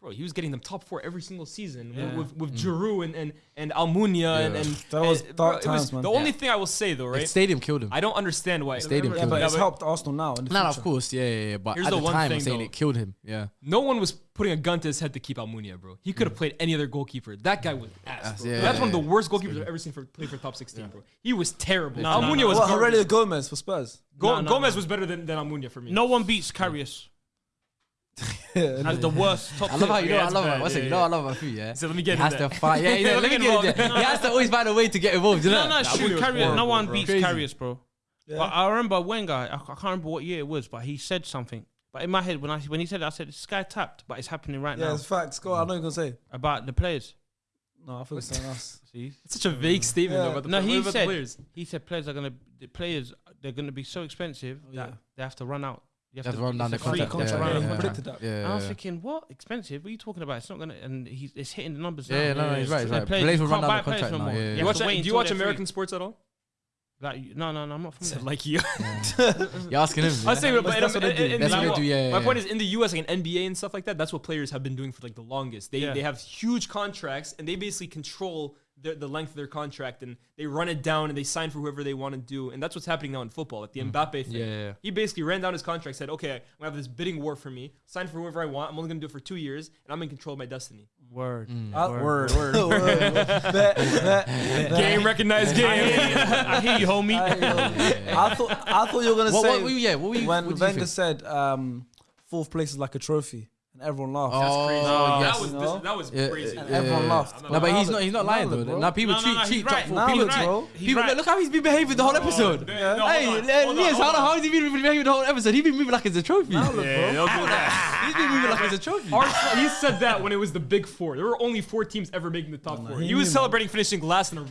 bro, he was getting them top four every single season yeah. with, with, with mm. Giroud and and, and Almunia yeah. and, and that was, eh, and, bro, times, was man. the yeah. only thing I will say though, right? Stadium killed him. I don't understand why. It's stadium killed him. But it's helped Arsenal now. In of course, yeah, yeah, yeah. But Here's at the, the time, thing, saying though. it killed him. Yeah. No one was putting a gun to his head to keep Almunia, bro. He could have mm. played any other goalkeeper. That guy was ass. Bro. That's one of the worst goalkeepers I've ever seen for play for top sixteen, bro. He was terrible. Almunia was. Well, Gomes for Spurs. Gomes was better than than Almunia for me. No one beats Karius. Has the worst top. I love how you know. I love it. what's it? You know, I love about food. Yeah. So let me get. He has to fight. Yeah, yeah. let me get in there. He has to always find a way to get involved. You know? No, no. Carrier. No one beats Karius, bro. But I remember Wenger. I can't remember what year it was, but he said something. But in my head, when I when he said it, I said this guy tapped, but it's happening right yeah, now. Yeah, it's facts. Go on, I know you're gonna say about the players. No, I think it's us. See, it's such a vague statement. Yeah. About the no, he said players? he said players are gonna the players they're gonna be so expensive oh, that yeah. they have to run out. You have, to, run down the contract. contract. Yeah, yeah, yeah. Yeah, I was thinking, what expensive? What are you talking about? It's not gonna, and he's it's hitting the numbers. Yeah, yeah no, no, he's right. He's right. Players, players will run down the contract now. Yeah, yeah. Do you watch American sports at all? Like no, no, no, I'm not from there. Like you, you're asking him. I say, but that's what they do. That's what they do. Yeah. My point is, in the U.S., like in NBA and stuff like that, that's what players have been doing for like the longest. They they have huge contracts and they basically control the, the length of their contract and they run it down and they sign for whoever they want to do. And that's what's happening now in football, like the. Mm-hmm. Mbappe thing. Yeah, yeah, yeah, He basically ran down his contract, said, okay, I'm going to have this bidding war for me, sign for whoever I want. I'm only going to do it for two years and I'm in control of my destiny. Word. Mm. mm. Uh, word. Word. word. word. Game recognized game. I hear you, homie. I, hear you, homie. I, thought, I thought you were going to say, what, what, yeah, what were you, when Wenger said um, fourth place is like a trophy and everyone laughed. Oh, crazy. Yes. that was, this, that was Yeah, crazy. yeah, everyone yeah. laughed. No, but he's not. He's not lying though. Now people cheat, cheat top four. People, cheat, bro. People look how he's been behaving the whole oh, episode. hey, on, how, he's he been behaving the whole episode? He's been moving like it's a trophy. Yeah, don't he's been moving like it's a trophy. He said that when it was the big four. There were only four teams ever making the top four. He was celebrating finishing last in a.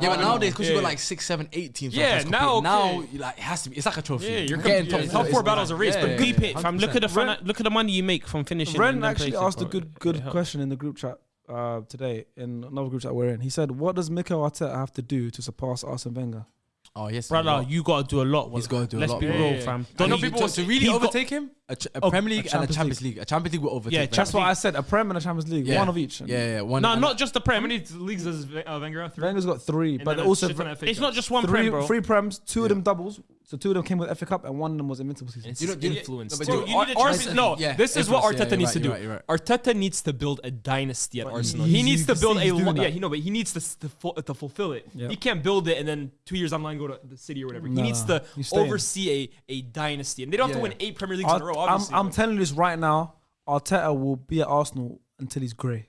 Yeah, but nowadays, because you got like six, seven, eight teams. Yeah, now, now like it has to be. It's like a trophy. Yeah, you're Getting top four. Top four battles a race, but keep it. Fam, look at the look at the money you make from finishing information. Ren actually asked a good good question in the group chat uh, today in another group chat we're in. He said, "What does Mikel Arteta have to do to surpass Arsene Wenger?" Oh yes, brother, you gotta do a lot. He's gotta do a Let's lot. Let's be real, yeah, fam. Don't know people want to really overtake him. A, ch- a, oh, Premier League a and a Champions League. League. A Champions League will overtake. Yeah, that's what I said. A Prem and a Champions League, yeah. one of each. Yeah, yeah, one. No, not just the Prem. How many leagues does Wenger have? Three? Wenger's got three, and but also it's not just one three, Prem, bro. Three Prems, two of them doubles, so two of them came with FA Cup and one of them was invincible season. You don't influence. No, you, no, yeah, this is what Arteta yeah, needs right, to do. Right, right. Arteta needs to build a dynasty at but Arsenal. He, needs to build a lo- yeah, he know, but he needs to to, fu- to fulfill it. He can't build it and then two years online go to the city or whatever. He needs to oversee a, a dynasty, and they don't have to win eight Premier Leagues Ar- in a row. I'm, I'm telling you this right now. Arteta will be at Arsenal until he's grey.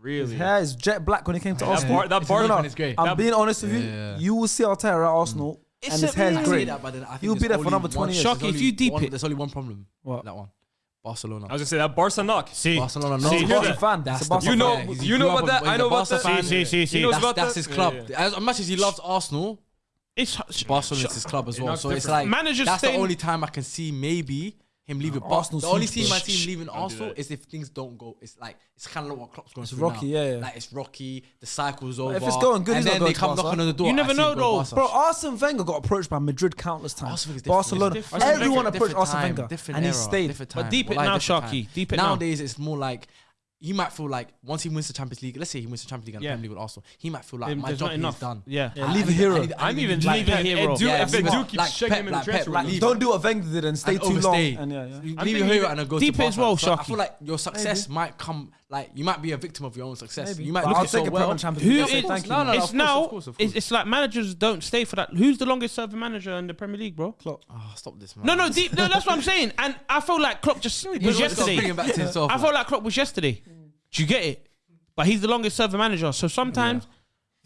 Really? His hair is jet black when he came to Arsenal. That, bar- is Barcelona. I'm being honest with you. You will see Arteta at Arsenal it's and his hair's I that, but then I think He'll be there for another 20 years. Shocking if you deep one- it- There's only one problem. What? That one. Barcelona. I was gonna say that Barca knock. See, Barcelona, no. See, Barca fan. That's That's You know, fan. You know about that. I know about that. Barca fan. See, see, see, see. That's, his club. Yeah, yeah. As, much as he loves Arsenal, it's Barcelona's his club as well. So it's like Managers that's the only time I can see maybe him leaving oh, Arsenal. The only team I see him leaving Arsenal is if things don't go. It's like it's kind of like what Klopp's going it's through rocky, now. Yeah, yeah, Like it's rocky. The cycle's over. If it's going good, and then they come knocking on the door. You never know though, bro. Arsene Wenger got approached by Madrid countless times. Barcelona, everyone approached Arsene Wenger, and he stayed. But deep it now, Sharky. Deep it nowadays. It's more like he might feel like once he wins the Champions League, let's say he wins the Champions League and yeah. the Premier League with Arsenal, he might feel like my job is done. Yeah, yeah. Leave a hero. I, I, I, I'm even like, leave a hero. Edu, yeah, if Edu keeps like, shaking Pep, him in like, the dressing room, don't do what Wenger did and stay and too overstay. long. And yeah, yeah. Leave a hero and go deep as well. Shocky. I feel like your success might come like you might be a victim of your own success. Maybe. You might but look I'll take so well. Champions League. No, no, no, it's now. Of course, of course. It's, it's, like managers don't stay for that. Who's the longest serving manager in the Premier League, bro? Klopp. Oh, stop this, man. No, no, deep, no. That's what I'm saying. And I feel like Klopp just was yesterday. Himself, I felt like Klopp was yesterday. Do you get it? But he's the longest serving manager. So sometimes. Yeah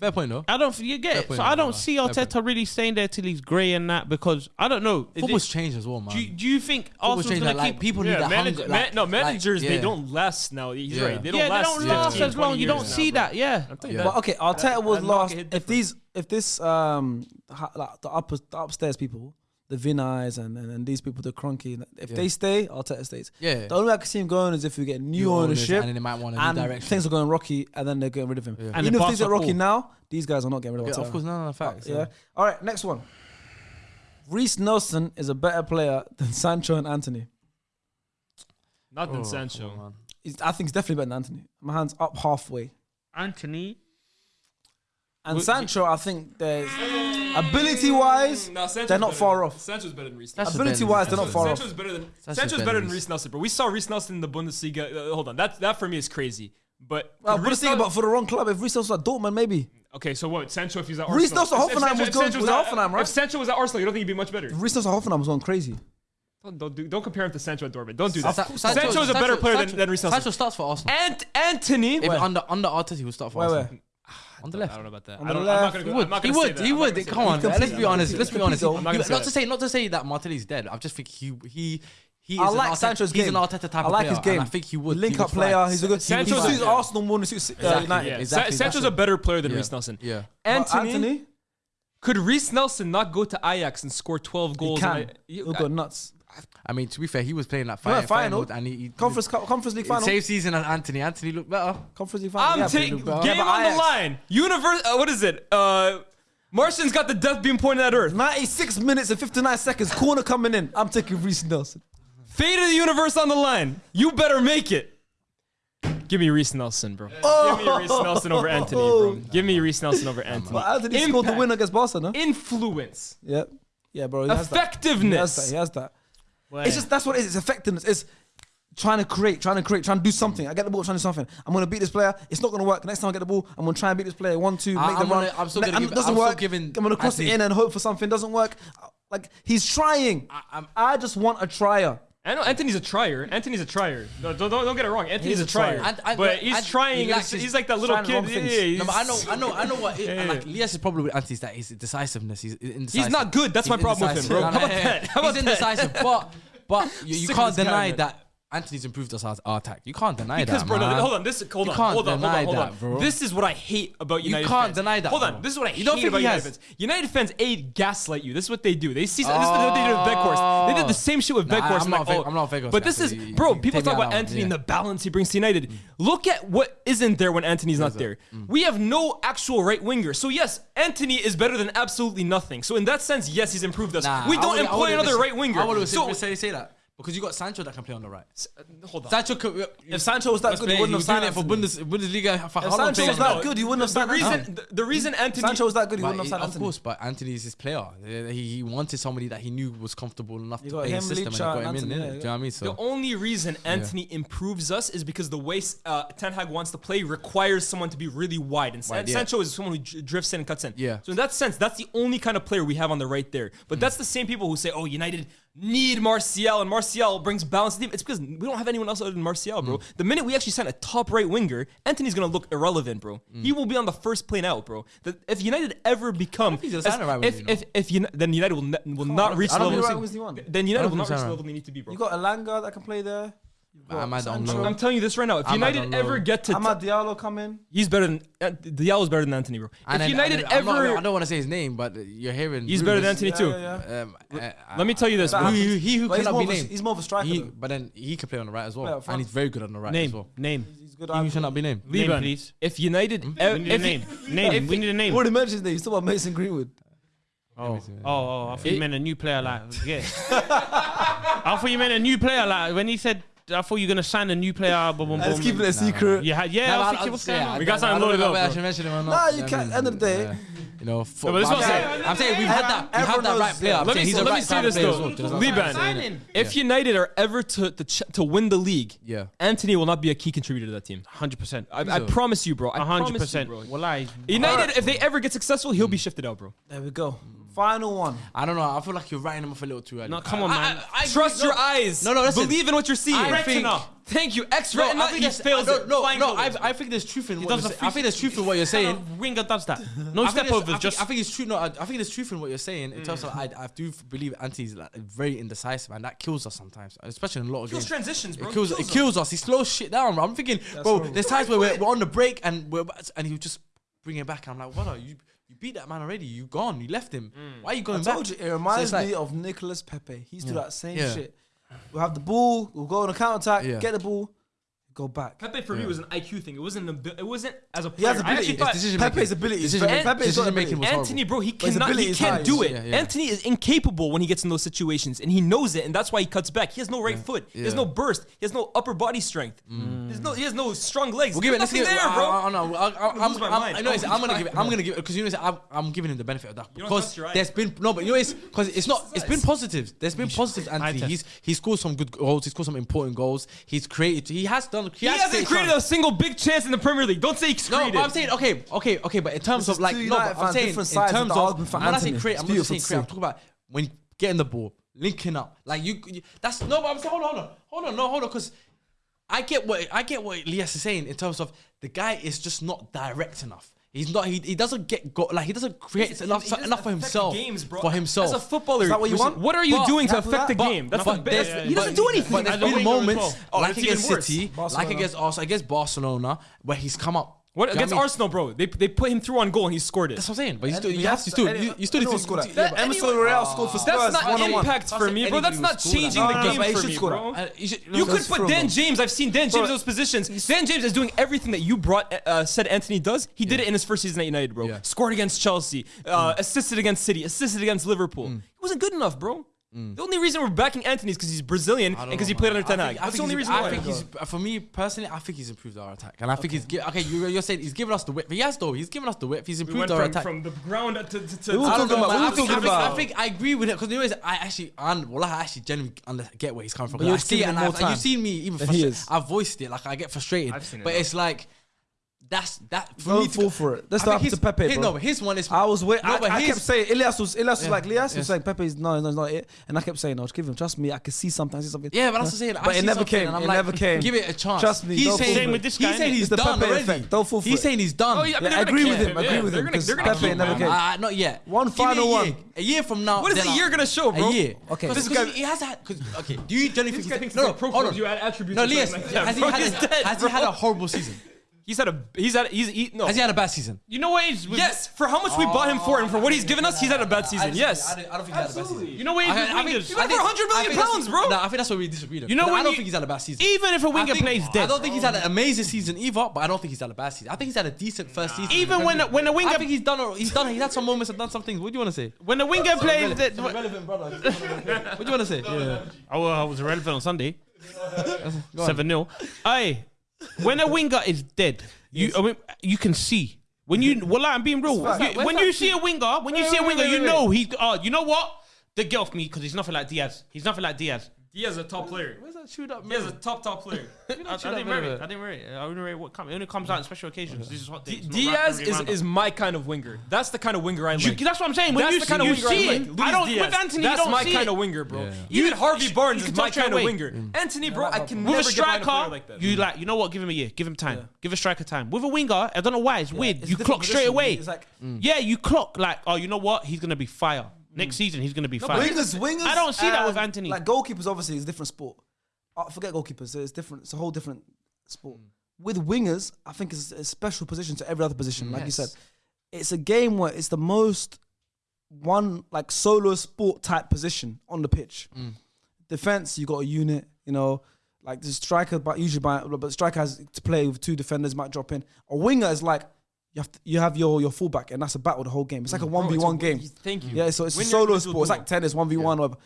Fair point though. I don't you get. Point, so I don't see Arteta really staying there till he's grey and that because I don't know. Football's changed as well, man. do, you- do you think Football's Arsenal's gonna like, keep people Yeah, that manage- hunger. man- like- no, like, managers they don't last now. He's Yeah. right. They don't yeah, last. they don't last 15, as long. You don't see bro. that. Yeah, Yeah. But okay, Arteta was and market last. If these, if this, um, ha, like the upper, the upstairs people the Vinai's and, and, and these people, the Kroenke. If yeah. they stay, Arteta stays. Yeah. The only way I can see him going is if we get new, new ownership and they might want a new direction. Things are going rocky and then they're getting rid of him. Yeah. And even if things are rocky now, these guys are not getting rid of yeah, Of course, no, no, no facts. yeah. All right, next one. Reiss Nelson is a better player than Sancho and Antony. Not than oh, Sancho. I think he's definitely better than Antony. My hand's up halfway. Antony and Sancho, I think there's ability wise, no, they're not far than, off. Sancho's better than Reiss. Nelson. ability wise, they're not far Sancho's off. Better than, Sancho's, Sancho's better than Reiss Nelson, but we saw Reiss Nelson in the Bundesliga. Uh, hold on, that that for me is crazy. But well, Reiss Nelson, about for the wrong club. If Reiss Nelson at Dortmund, maybe. Okay, so what? Sancho, if he's at Arsenal, Reiss Nelson Hoffenheim if, if Sancho, was, going, was at Hoffenheim, right? If Sancho was at Arsenal, you don't think he'd be much better? Reiss Nelson Hoffenheim was going crazy. Don't, don't, do, not compare him to Sancho at Dortmund. Don't do that. Sa- Sancho, is a better Sancho, player Sancho, than, than Nelson. Sancho starts for Arsenal. And Antony. Under, under Arteta, he will start for where, Arsenal. Where? On the left. I don't know about that. On the left. He would. He would. He would. Come on. Let's be honest. Let's be honest. Not to say not to say that Martinelli's dead. I just think he he he I like Sancho's he's game. He's an Arteta type I like his game. I think he would. Link he up player. He's a good. Sancho suits yeah. Arsenal more than suits uh, exactly, United. Yeah. Exactly, Sa Sancho's a better player than yeah. Reiss Nelson. Yeah. Antony, Antony, could Reiss Nelson not go to Ajax and score 12 goals? He can. He'll go nuts. I mean, to be fair, he was playing that He went final, final. final, and he, he Conference Cup, Conference League final. same season as Antony. Antony looked better. Conference League final. I'm yeah, taking game yeah, but on the line. Universe. Uh, what is it? Uh, Martian's got the death beam pointed at Earth. 96 minutes and 59 seconds. Corner coming in. I'm taking Reiss Nelson. Fate of the universe on the line. You better make it. Give me Reiss Nelson, bro. Give me Reiss Nelson over Antony, bro. Give me Reiss Nelson over Antony. But Antony scored the Impact. win against Barca, no? Influence. Yeah. Yeah, bro. He has that. He has Effectiveness. that. He has that. Well, It's just that's what it is. It's effectiveness. It's trying to create, trying to create, trying to do something. I get the ball, trying to do something. I'm gonna beat this player. It's not gonna work. Next time I get the ball, I'm gonna try and beat this player. One, two, I- make the I'm run. gonna- I'm still Ne- gonna and give- it doesn't I'm still work. giving I'm gonna cross it in and hope for something. Doesn't work. Like he's trying. I'm- I just want a trier. I know Antony's a trier. Antony's a trier. No, don't, don't, don't get it wrong. Antony's He's a a trier. trier. And- and- but he's and trying. he he's, he's like that little kid. Yeah, yeah, No, but I know, I know, I know what. It, Yeah. Like Elias's problem with Antony is that his decisiveness. He's indecisive. He's not good. That's He's my problem with him, bro. indecisive. How about that? How about he's that? indecisive, but but you, you can't deny that Antony's improved us our, our attack. You can't deny Because, that, bro, no, hold on. This, hold You on, can't hold on, hold on, hold that, bro. This is what I hate about United. You can't fans. deny that, Hold bro. on. This is what I You hate about United fans. United fans, a gaslight you. This is what they do. They see. This is what they did with Weghorst. They did the same shit with Nah, Weghorst. I'm like, oh, I'm not Weghorst But this is, bro. People talk about on, Antony and the balance he brings to United. Mm. Look at what isn't there when Antony's not there. Mm. We have no actual right winger. So yes, Antony is better than absolutely nothing. So in that sense, yes, he's improved us. We don't employ another right winger. I would So say say that because you got Sancho that can play on the right. hold on. Sancho could. If Sancho was that good, he wouldn't have signed it for Bundes, Bundesliga. For If how long Sancho was that good, he wouldn't have signed Antony. reason, the, the reason Antony, Sancho was that good, he wouldn't have signed of Antony. course, but Antony's his player. Uh, He, he wanted somebody that he knew was comfortable enough You to play his system, and got him in. Antony, innit? yeah, Do you know what I mean? The only reason Antony improves us is because the way uh, Ten Hag wants to play requires someone to be really wide, and Wide, yeah. Sancho is someone who drifts in and cuts in. Yeah. So in that sense, that's the only kind of player we have on the right there. But that's the same people who say, "Oh, United need Martial, and Martial brings balance to the team." It's because we don't have anyone else other than Martial, bro. The minute we actually sign a top right winger, Antony's gonna look irrelevant, bro. He will be on the first plane out, bro. The, if United ever become, he's as- right if if if Uni- then United will ne- will not reach the level. right. Then United will not reach the level they need to be, bro. You got Elanga that can play there. You've got Amad Sancho. I'm telling you this right now. If I'm- I United don't ever know. get to, Amad Diallo come in. he's better than uh, Diallo's better than Antony, bro. And if then- United and then I'm not- ever, I don't want to say his name, but you're hearing. he's better than rumors. Antony Yeah, too. yeah, yeah. Um, uh, Let me tell you this, bro. happens. He, he who But he's cannot more be of a- named. he's more of a striker, He, though. but then he can play on the right as well, Yeah, and he's very good on the right as Name, well. name, He's good. He who shall not be named. name, Liban, please. if United, We need a if name. Name. We need a name. Already mentioned his name. He's talking about Mason Greenwood. Oh, oh, oh, I thought you meant a new player. Like, yeah. I thought you meant a new player. Like when he said, I thought you were gonna sign a new player. Boom, boom, And he's boom. keeping it a secret. Yeah, yeah. Nah, I was but thinking, what's yeah, going on? We got I something don't loaded up, whether I should mention him or not. Nah, you I can't- end of the day- yeah. You know, for, but this I'm, was- saying, I'm saying we've had that. We've had that right player. I'm Let me, he's a let me right say this player though, well. Do you know what I'm Liban. If United are ever to to, to win the league, Yeah. Antony will not be a key contributor to that team. Hundred percent. I, I promise you, bro. 100. percent. Well, I. United, if they ever get successful, he'll be shifted out, bro. There we go. Final one. I don't know. I feel like you're writing him off a little too early. No, come on, man. I- I Trust agree. your eyes. No, no, listen. Believe in what you're seeing. I think- Thank you. X No, retina. I think he there's- fails I it. No, no. I. I think there's truth in what you're saying. I think there's truth in what you're saying. of winger does that? No I think, step I, Just I think it's true. No, I, I think there's truth in what you're saying in terms mm. of I, I do believe Antony's like very indecisive and that kills us sometimes, especially in a lot of Kills games. transitions, bro. It kills, it kills us. He slows shit down. Bro. I'm thinking, bro. There's times where we're, we're on the break and we're and he'll just bring it back. And I'm like, what? Are you you beat that man already? You gone. You left him. Mm. Why are you I going back? told you, it reminds it's like- me of Nicolas Pepe. He's used to do that same Yeah. shit. We'll have the ball, we'll go on a counter attack, Yeah. get the ball, go back. Pepe for me was an IQ thing. It wasn't. An, it wasn't as a He player. has I actually ability. thought decision Pepe's making. ability Decision very- making- Pepe's decision making ability. was horrible. Antony, bro, he his cannot. He can't high. do it. Yeah, yeah. Antony is incapable when he gets in those situations, and he knows it, and that's why he cuts back. He has no right foot. He has Mm. no burst. He has no upper body strength. There's no. He has no strong legs. We'll give it. Let's There's give it. nothing there, bro. I, I, know. I, I, I'm I'm, lose my I'm. I know. It's, I'm I'm gonna give it. I'm gonna give it because you know. I'm, I'm giving him the benefit of that because trust your eyes. there's been no, but you know, it's because it's not. It's been positives. There's been positives. Antony. He's he scored some good goals. He scored some important goals. He's created. He has done. He, He has hasn't created a single big chance in the Premier League. Don't say he's No, created. but I'm saying okay, okay, okay. But in terms This of like two no, but I'm saying in different sides of terms the of argument for when I say Antony. create, It's I'm not just saying to create. I'm see. talking about when getting the ball, linking up. Like you, you that's no. But I'm saying hold on, hold on, hold on, no, hold on, because. I get what I get what Elias is saying in terms of the guy is just not direct enough. He's not. He, he doesn't get go like he doesn't create enough He doesn't enough for himself. Games, bro. For himself. As a footballer, Is that what you want? What are you But- doing to But- affect the but- game? That's but the there's- best. He doesn't but- do anything. But there's I don't been think it was moments. Oh, like against worse. City, like against Arsenal, against Barcelona, where he's come up what against I mean, Arsenal, bro? They, they put him through on goal and he scored it. That's what I'm saying. But he still, you have to still, you, still need to score that. yeah, Emerson anyway, Real scored for Spurs. That's not one impact one. for me, bro. That's not changing that. the no, game no, no, for me, bro. Uh, you, should, you could put Dan James. I've seen Dan James in those positions. Dan James is doing everything that you brought uh, uh said Antony does. He did it in his first season at United, bro. Yeah. Scored against Chelsea, uh, mm. assisted against City, assisted against Liverpool. Mm. He wasn't good enough, bro. Mm. The only reason we're backing Antony is because he's Brazilian and because he played under Ten Hag. That's the only reason. I think he's for me personally. I think he's improved our attack, and I think he's okay. You, are saying he's given us the whip, He has though. He's given us the whip. He's improved our attack from the ground to. to, We're talking about. We're talking about. I think I agree with it because anyways, I actually and well, I actually genuinely get where he's coming from. I see it, and you've seen me even. I've voiced it like I get frustrated, but it's like that's that. For Don't fall for it. That's not to Pepe. Bro. no, his one is. I was wait. No, I, but I kept saying Elias was Elias was like Elias yes. was like Pepe's no, no, it's not it. And I kept saying, no, just give him. Trust me, I could see something. I see something. Yeah, but I was saying. But I it never came, and I'm it like, never came. Give it a chance. Trust me, He's saying, with this guy, He's saying he's the done Pepe already. effect. Don't fall for He's it. saying he's done. Oh, yeah, I mean, Yeah, agree with him. Agree with him. Because Pepe never came. Uh, not yet. One final one. A year from now. What is a year gonna show, bro? A year. Okay. This guy. He has had. Okay. Do you generally think? he's- No, no. Hold on. you had attributes No, Elias. Has he had a horrible season? He's had a he's had he's he, no. Has he had a bad season? You know what? Yes, for how much we bought him for and for what he's given us, he's had a bad season. yes, I, don't think he's had a bad season. You know what? Age I, I mean, for hundred million pounds, bro. Nah, I think that's what we disagree. You know, I don't think he's had a bad season. Even if a winger plays dead, I don't think he's had an amazing season either. But I don't think he's had a bad season. I think he's had a decent first season. Even when when a winger, I think he's done. He's done. He's had some moments and done some things. What do you want to say? When a winger plays, relevant brother. What do you want to say? Yeah, I was relevant on Sunday. Seven 0 Aye when a winger is dead, you I mean, you can see. When you well, like, I'm being real. You- Where's when you see a winger, when you Wait, see a winger, wait, you wait, know he. Uh, you know what? The get off me because he's nothing like Diaz. He's nothing like Diaz. Diaz a top player. Where's that shoot up? Diaz a top top player. I, I, didn't worry. I didn't worry. I didn't worry. What comes. It only comes out in special occasions. This is what D- Diaz is, is my kind of winger. That's the kind of winger I like. You, that's what I'm saying. When that's you the kind see, of winger see I like. Luis I don't. Diaz. With Antony, that's you don't my see kind it. of winger, bro. Yeah. Even Harvey Barnes is my kind of winger. Mm. Antony, bro, I can never get a player like that. You like. You know what? Give him a year. Give him time. Give a striker time. With a winger, I don't know why. It's weird. You clock straight away. Mm. Yeah, you clock like. Oh, you know what? He's gonna be fire. Next mm. season, he's going to be fine. Wingers, wingers. I don't see that with Antony. Like goalkeepers, obviously, is a different sport. Uh, forget goalkeepers. It's different. It's a whole different sport. Mm. With wingers, I think it's a special position to every other position. Like you said, it's a game where it's the most one like solo sport type position on the pitch. Mm. Defense, you got a unit. You know, like the striker, but usually by but striker has to play with two defenders might drop in. A winger is like you have to, you have your your fullback, and that's a battle the whole game. It's like a one v one game. Thank you. Yeah, so it's when a solo sport. It's like tennis, one v one. Whatever.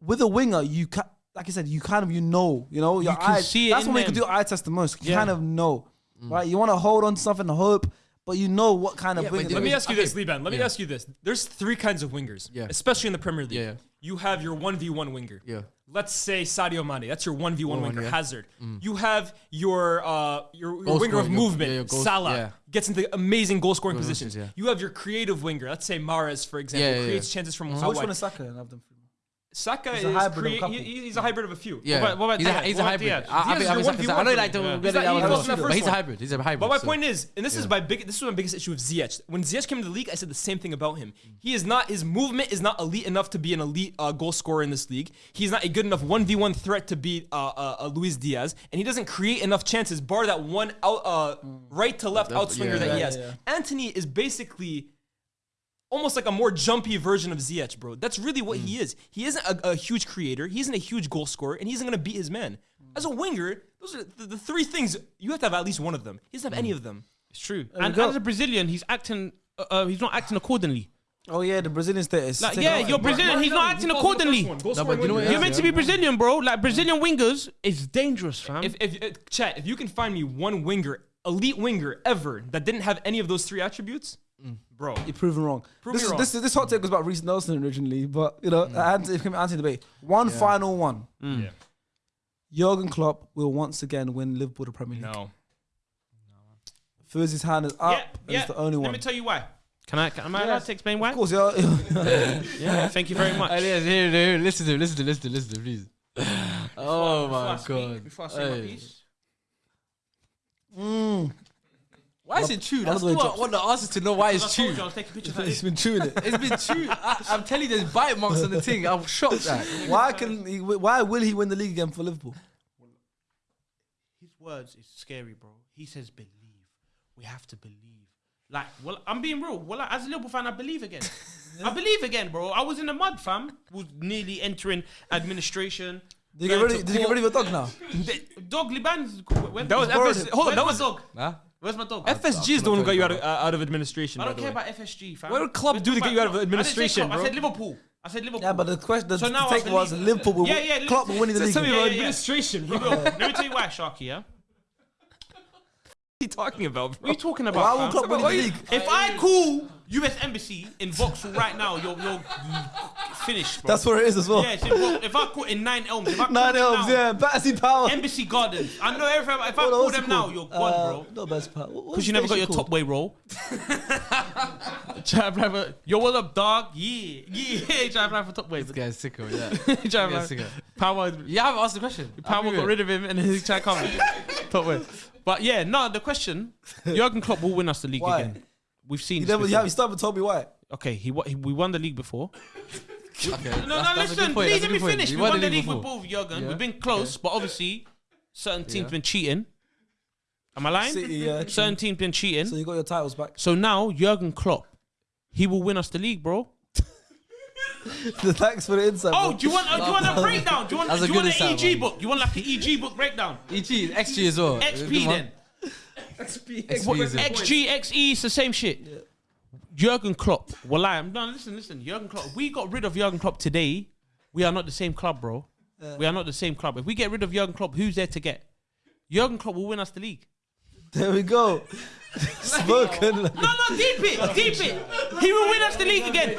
With a winger, you can, like I said, you kind of you know, you know, your you eyes. See that's when we can do eye test the most. You yeah. kind of know, mm. right? You want to hold on to something, hope. But you know what kind yeah, of winger. Let me ask you this, Liban. Let yeah. me ask you this. There's three kinds of wingers, yeah. especially in the Premier League. Yeah, You have your 1v1 winger. Yeah. Let's say Sadio Mane. That's your 1v1 winger, Hazard. Mm. You have your uh, your, your winger of movement, Salah gets into amazing goal scoring positions. Yeah. You have your creative winger, let's say Mahrez, for example, Yeah, yeah, creates chances from. I wide. Saka and have them. Saka he's is a hybrid crea- of a he's a hybrid of a few. Yeah, what about, what about he's, Diaz? a, he's a hybrid. Diaz? I, I, I, I know like he's a hybrid. He's a hybrid. But my so. point is, and this yeah. is my big, this was my biggest issue with Ziyech. When Ziyech came to the league, I said the same thing about him. He is not his movement is not elite enough to be an elite uh, goal scorer in this league. He's not a good enough one v one threat to beat uh, uh, uh, Luis Diaz, and he doesn't create enough chances. Bar that one out, uh, right to left outswinger that he has. Antony is basically almost like a more jumpy version of Ziyech, bro. That's really what mm. he is. He isn't a, a, huge creator. He isn't a huge goal scorer, and he isn't going to beat his man. As a winger, those are the, the, three things you have to have at least one of them. He doesn't have mm. any of them. It's true. And, and as a Brazilian, he's acting. Uh, uh, he's not acting accordingly. Oh yeah, the Brazilian status. Like, yeah, you're Brazilian. He's not acting accordingly. You are meant to be Brazilian, bro. Like Brazilian wingers is dangerous, fam. If, if, if chat, if you can find me one winger, elite winger ever that didn't have any of those three attributes, Mm. Bro, you're proven wrong. Prove this, is, wrong. this this hot take was about Reiss Nelson originally, but you know, mm. Antony, it came Antony debate. One yeah. final one. Mm. Yeah. Jurgen Klopp will once again win Liverpool the Premier League. No. Fuzzy's hand is up. Yeah, yeah. It's the only one. Let me tell you why. Can I? Can, am yes. I allowed to explain why? Of course, yeah. yeah. Thank you very much. Yes, here, here. Listen to, listen to, listen to, listen to, please. oh before my I, god! Speak, before I say oh, hey. my piece. Mm. Why is it true? That's what I want the answer to know why it's true. It's been chewing it. It's been chewed. I, am telling you, there's bite marks on the thing. I'm shocked. At. Why can he, why will he win the league again for Liverpool? His words is scary, bro. He says believe. We have to believe. Like, well, I'm being real. Well, as a Liverpool fan, I believe again. I believe again, bro. I was in the mud, fam. Was nearly entering administration. Did you get rid of, did you get rid of your dog now? dog Liban's. That was ever, hold on. That was dog. Huh? Where's my dog? FSG is the one who got you out of, uh, out of administration. I don't the care way. about FSG, fam. What club do to get you out of administration, I didn't say club, I said Liverpool. I said Liverpool. Yeah, but the question, the, So now I take was believe- Liverpool will Yeah, yeah, Klopp will winning the league. Tell me about yeah, yeah. administration. Bro. will. Let me tell you why, Sharky. Yeah. What are you talking about, What are bro? you talking Why about? will fam? Klopp win the league? If I call U.S. Embassy in Vauxhall right now, you're you're finished, bro. That's where it is as well. Yeah, it's in Vaux- if I call in Nine Elms, if I call Nine them elms, now, yeah. Battersea Power. Embassy Gardens. I know everything. If I Hold on, call what's them it now, called? you're gone, Uh, bro. Not best part. What- Because what's you never got your station top way roll. Try to apply for yo, what up, dog? Yeah, yeah. Try to apply for top way. This guy's sicko, yeah. Try to This apply- guy's sicko. Power, You haven't asked the question. Power got rid of him, and then he tried to come. top way. But yeah, no. The question: Jurgen Klopp will win us the league Why? again. We've seen. You this never, you, have, you started with Toby White. Okay, he, he we won the league before. Okay, No, that's- no, that's listen, please let me point. finish. You We won the league before. with both Jurgen. Yeah. We've been close, but obviously, certain teams Yeah. been cheating. Am I lying? City, yeah. Certain teams been cheating. So So, you got your titles back. So now Jurgen Klopp, he will win us the league, bro. Thanks for the insight. Oh, bro. do you want? Uh, do you want a breakdown? Do you want? That's do you want an EG man. book? You want like an EG book breakdown? EG, XG as well. XP then. XP What, is it. XG, XE, it's the same shit. Jurgen Klopp. Well, I am. No, listen, listen. Jurgen Klopp. We got rid of Jurgen Klopp today, we are not the same club, bro. We are not the same club. If we get rid of Jurgen Klopp, who's there to get? Jurgen Klopp will win us the league. There we go. Spoken. No, no, deep it, deep it. He will win us the league again.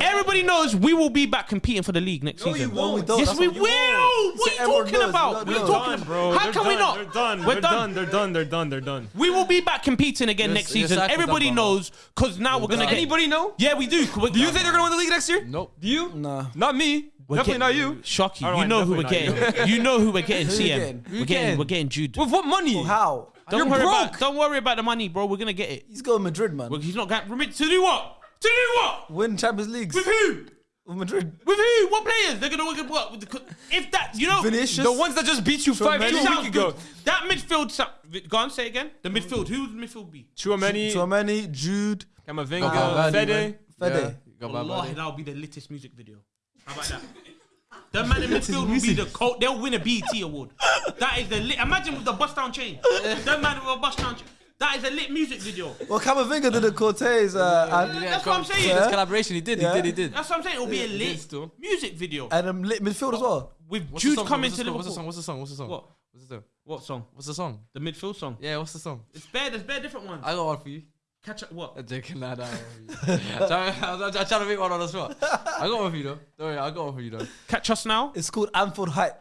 Everybody knows we will be back competing for the league next season. No, we don't. Yes, That's we what you will. want. What See, are you everyone talking knows. about? We What are don't you talking Done, about? bro. How They're can we done, not? They're done. We're They're done. done. They're done. They're done. They're done. We will be back competing again Your- next your season. cycle's done, Everybody brother. knows because now we're gonna Does get. anybody know? Yeah, we do. Do you think they're gonna win the league next year? Nope. Do you? Nah. Not me. We're Definitely getting- not you. Shocky. All You right, know who we're definitely getting. You know who we're getting. Who you CM. getting? We're Who getting. getting? We're getting Jude. With what money? How? Don't You're worry about. Don't worry about the money, bro. We're gonna get it. He's going Madrid, man. Well, he's not going remit to do what? To do what? Win Champions Leagues With who? with Madrid. With who? What players? They're gonna work at what? With the, if that, you know, Vinicius. The ones that just beat you five Tremendous. two it weeks ago. That midfield. sa- Go on, say it again. The midfield. Who would the midfield be? Chouameni, Chouameni, Jude, Camavinga, Valverde, Fede. man. Fede. Got Wallahi, that'll be the latest music video. How about that? The man in midfield will be the coat. They'll win a BET award. That is the lit. Imagine with the bust down chain. that man with a bust down chain. That is a lit music video. Well, Camavinga did the Cortez, uh, and, That's what I'm saying. Yeah. This collaboration, he did, Yeah. he did, he did. That's what I'm saying. It'll be a lit still. music video and um, lit midfield as well. with What's Jude song? coming to the song? Liverpool. What's the song? What's the song? What's the song? What? What's the song? What song? What's the song? The midfield song. Yeah, what's the song? It's bare. There's bare different ones. I got one for you. Catch up. What? I'm joking, nah, nah. I'm trying, I'm trying to make one on the spot. I got one for you though. Don't worry, I got one for you though. Catch us now. It's called Anfield Hype.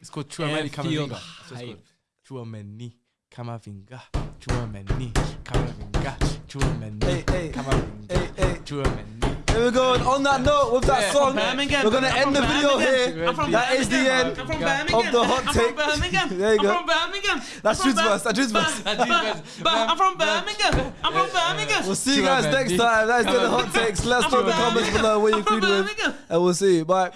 It's called Chouameni Airfield Camavinga. That's what it's called. Chouameni Camavinga. Chouameni Camavinga. Chouameni Hey, hey, Camavinga. hey, hey. Chouameni. Here we go. And on that note, with that Yeah. song, we're gonna end the video Birmingham. here. That is the end from Birmingham. of the hot I'm take. from Birmingham. There you go. I'm from Birmingham. That's I'm Jude's verse. That's Jude's verse. That's Jude's verse. But I'm from Birmingham. I'm from Birmingham. We'll see you guys next time. That's been the hot takes. Let us know in the comments below what you I'm from agreed with, and we'll see you. Bye.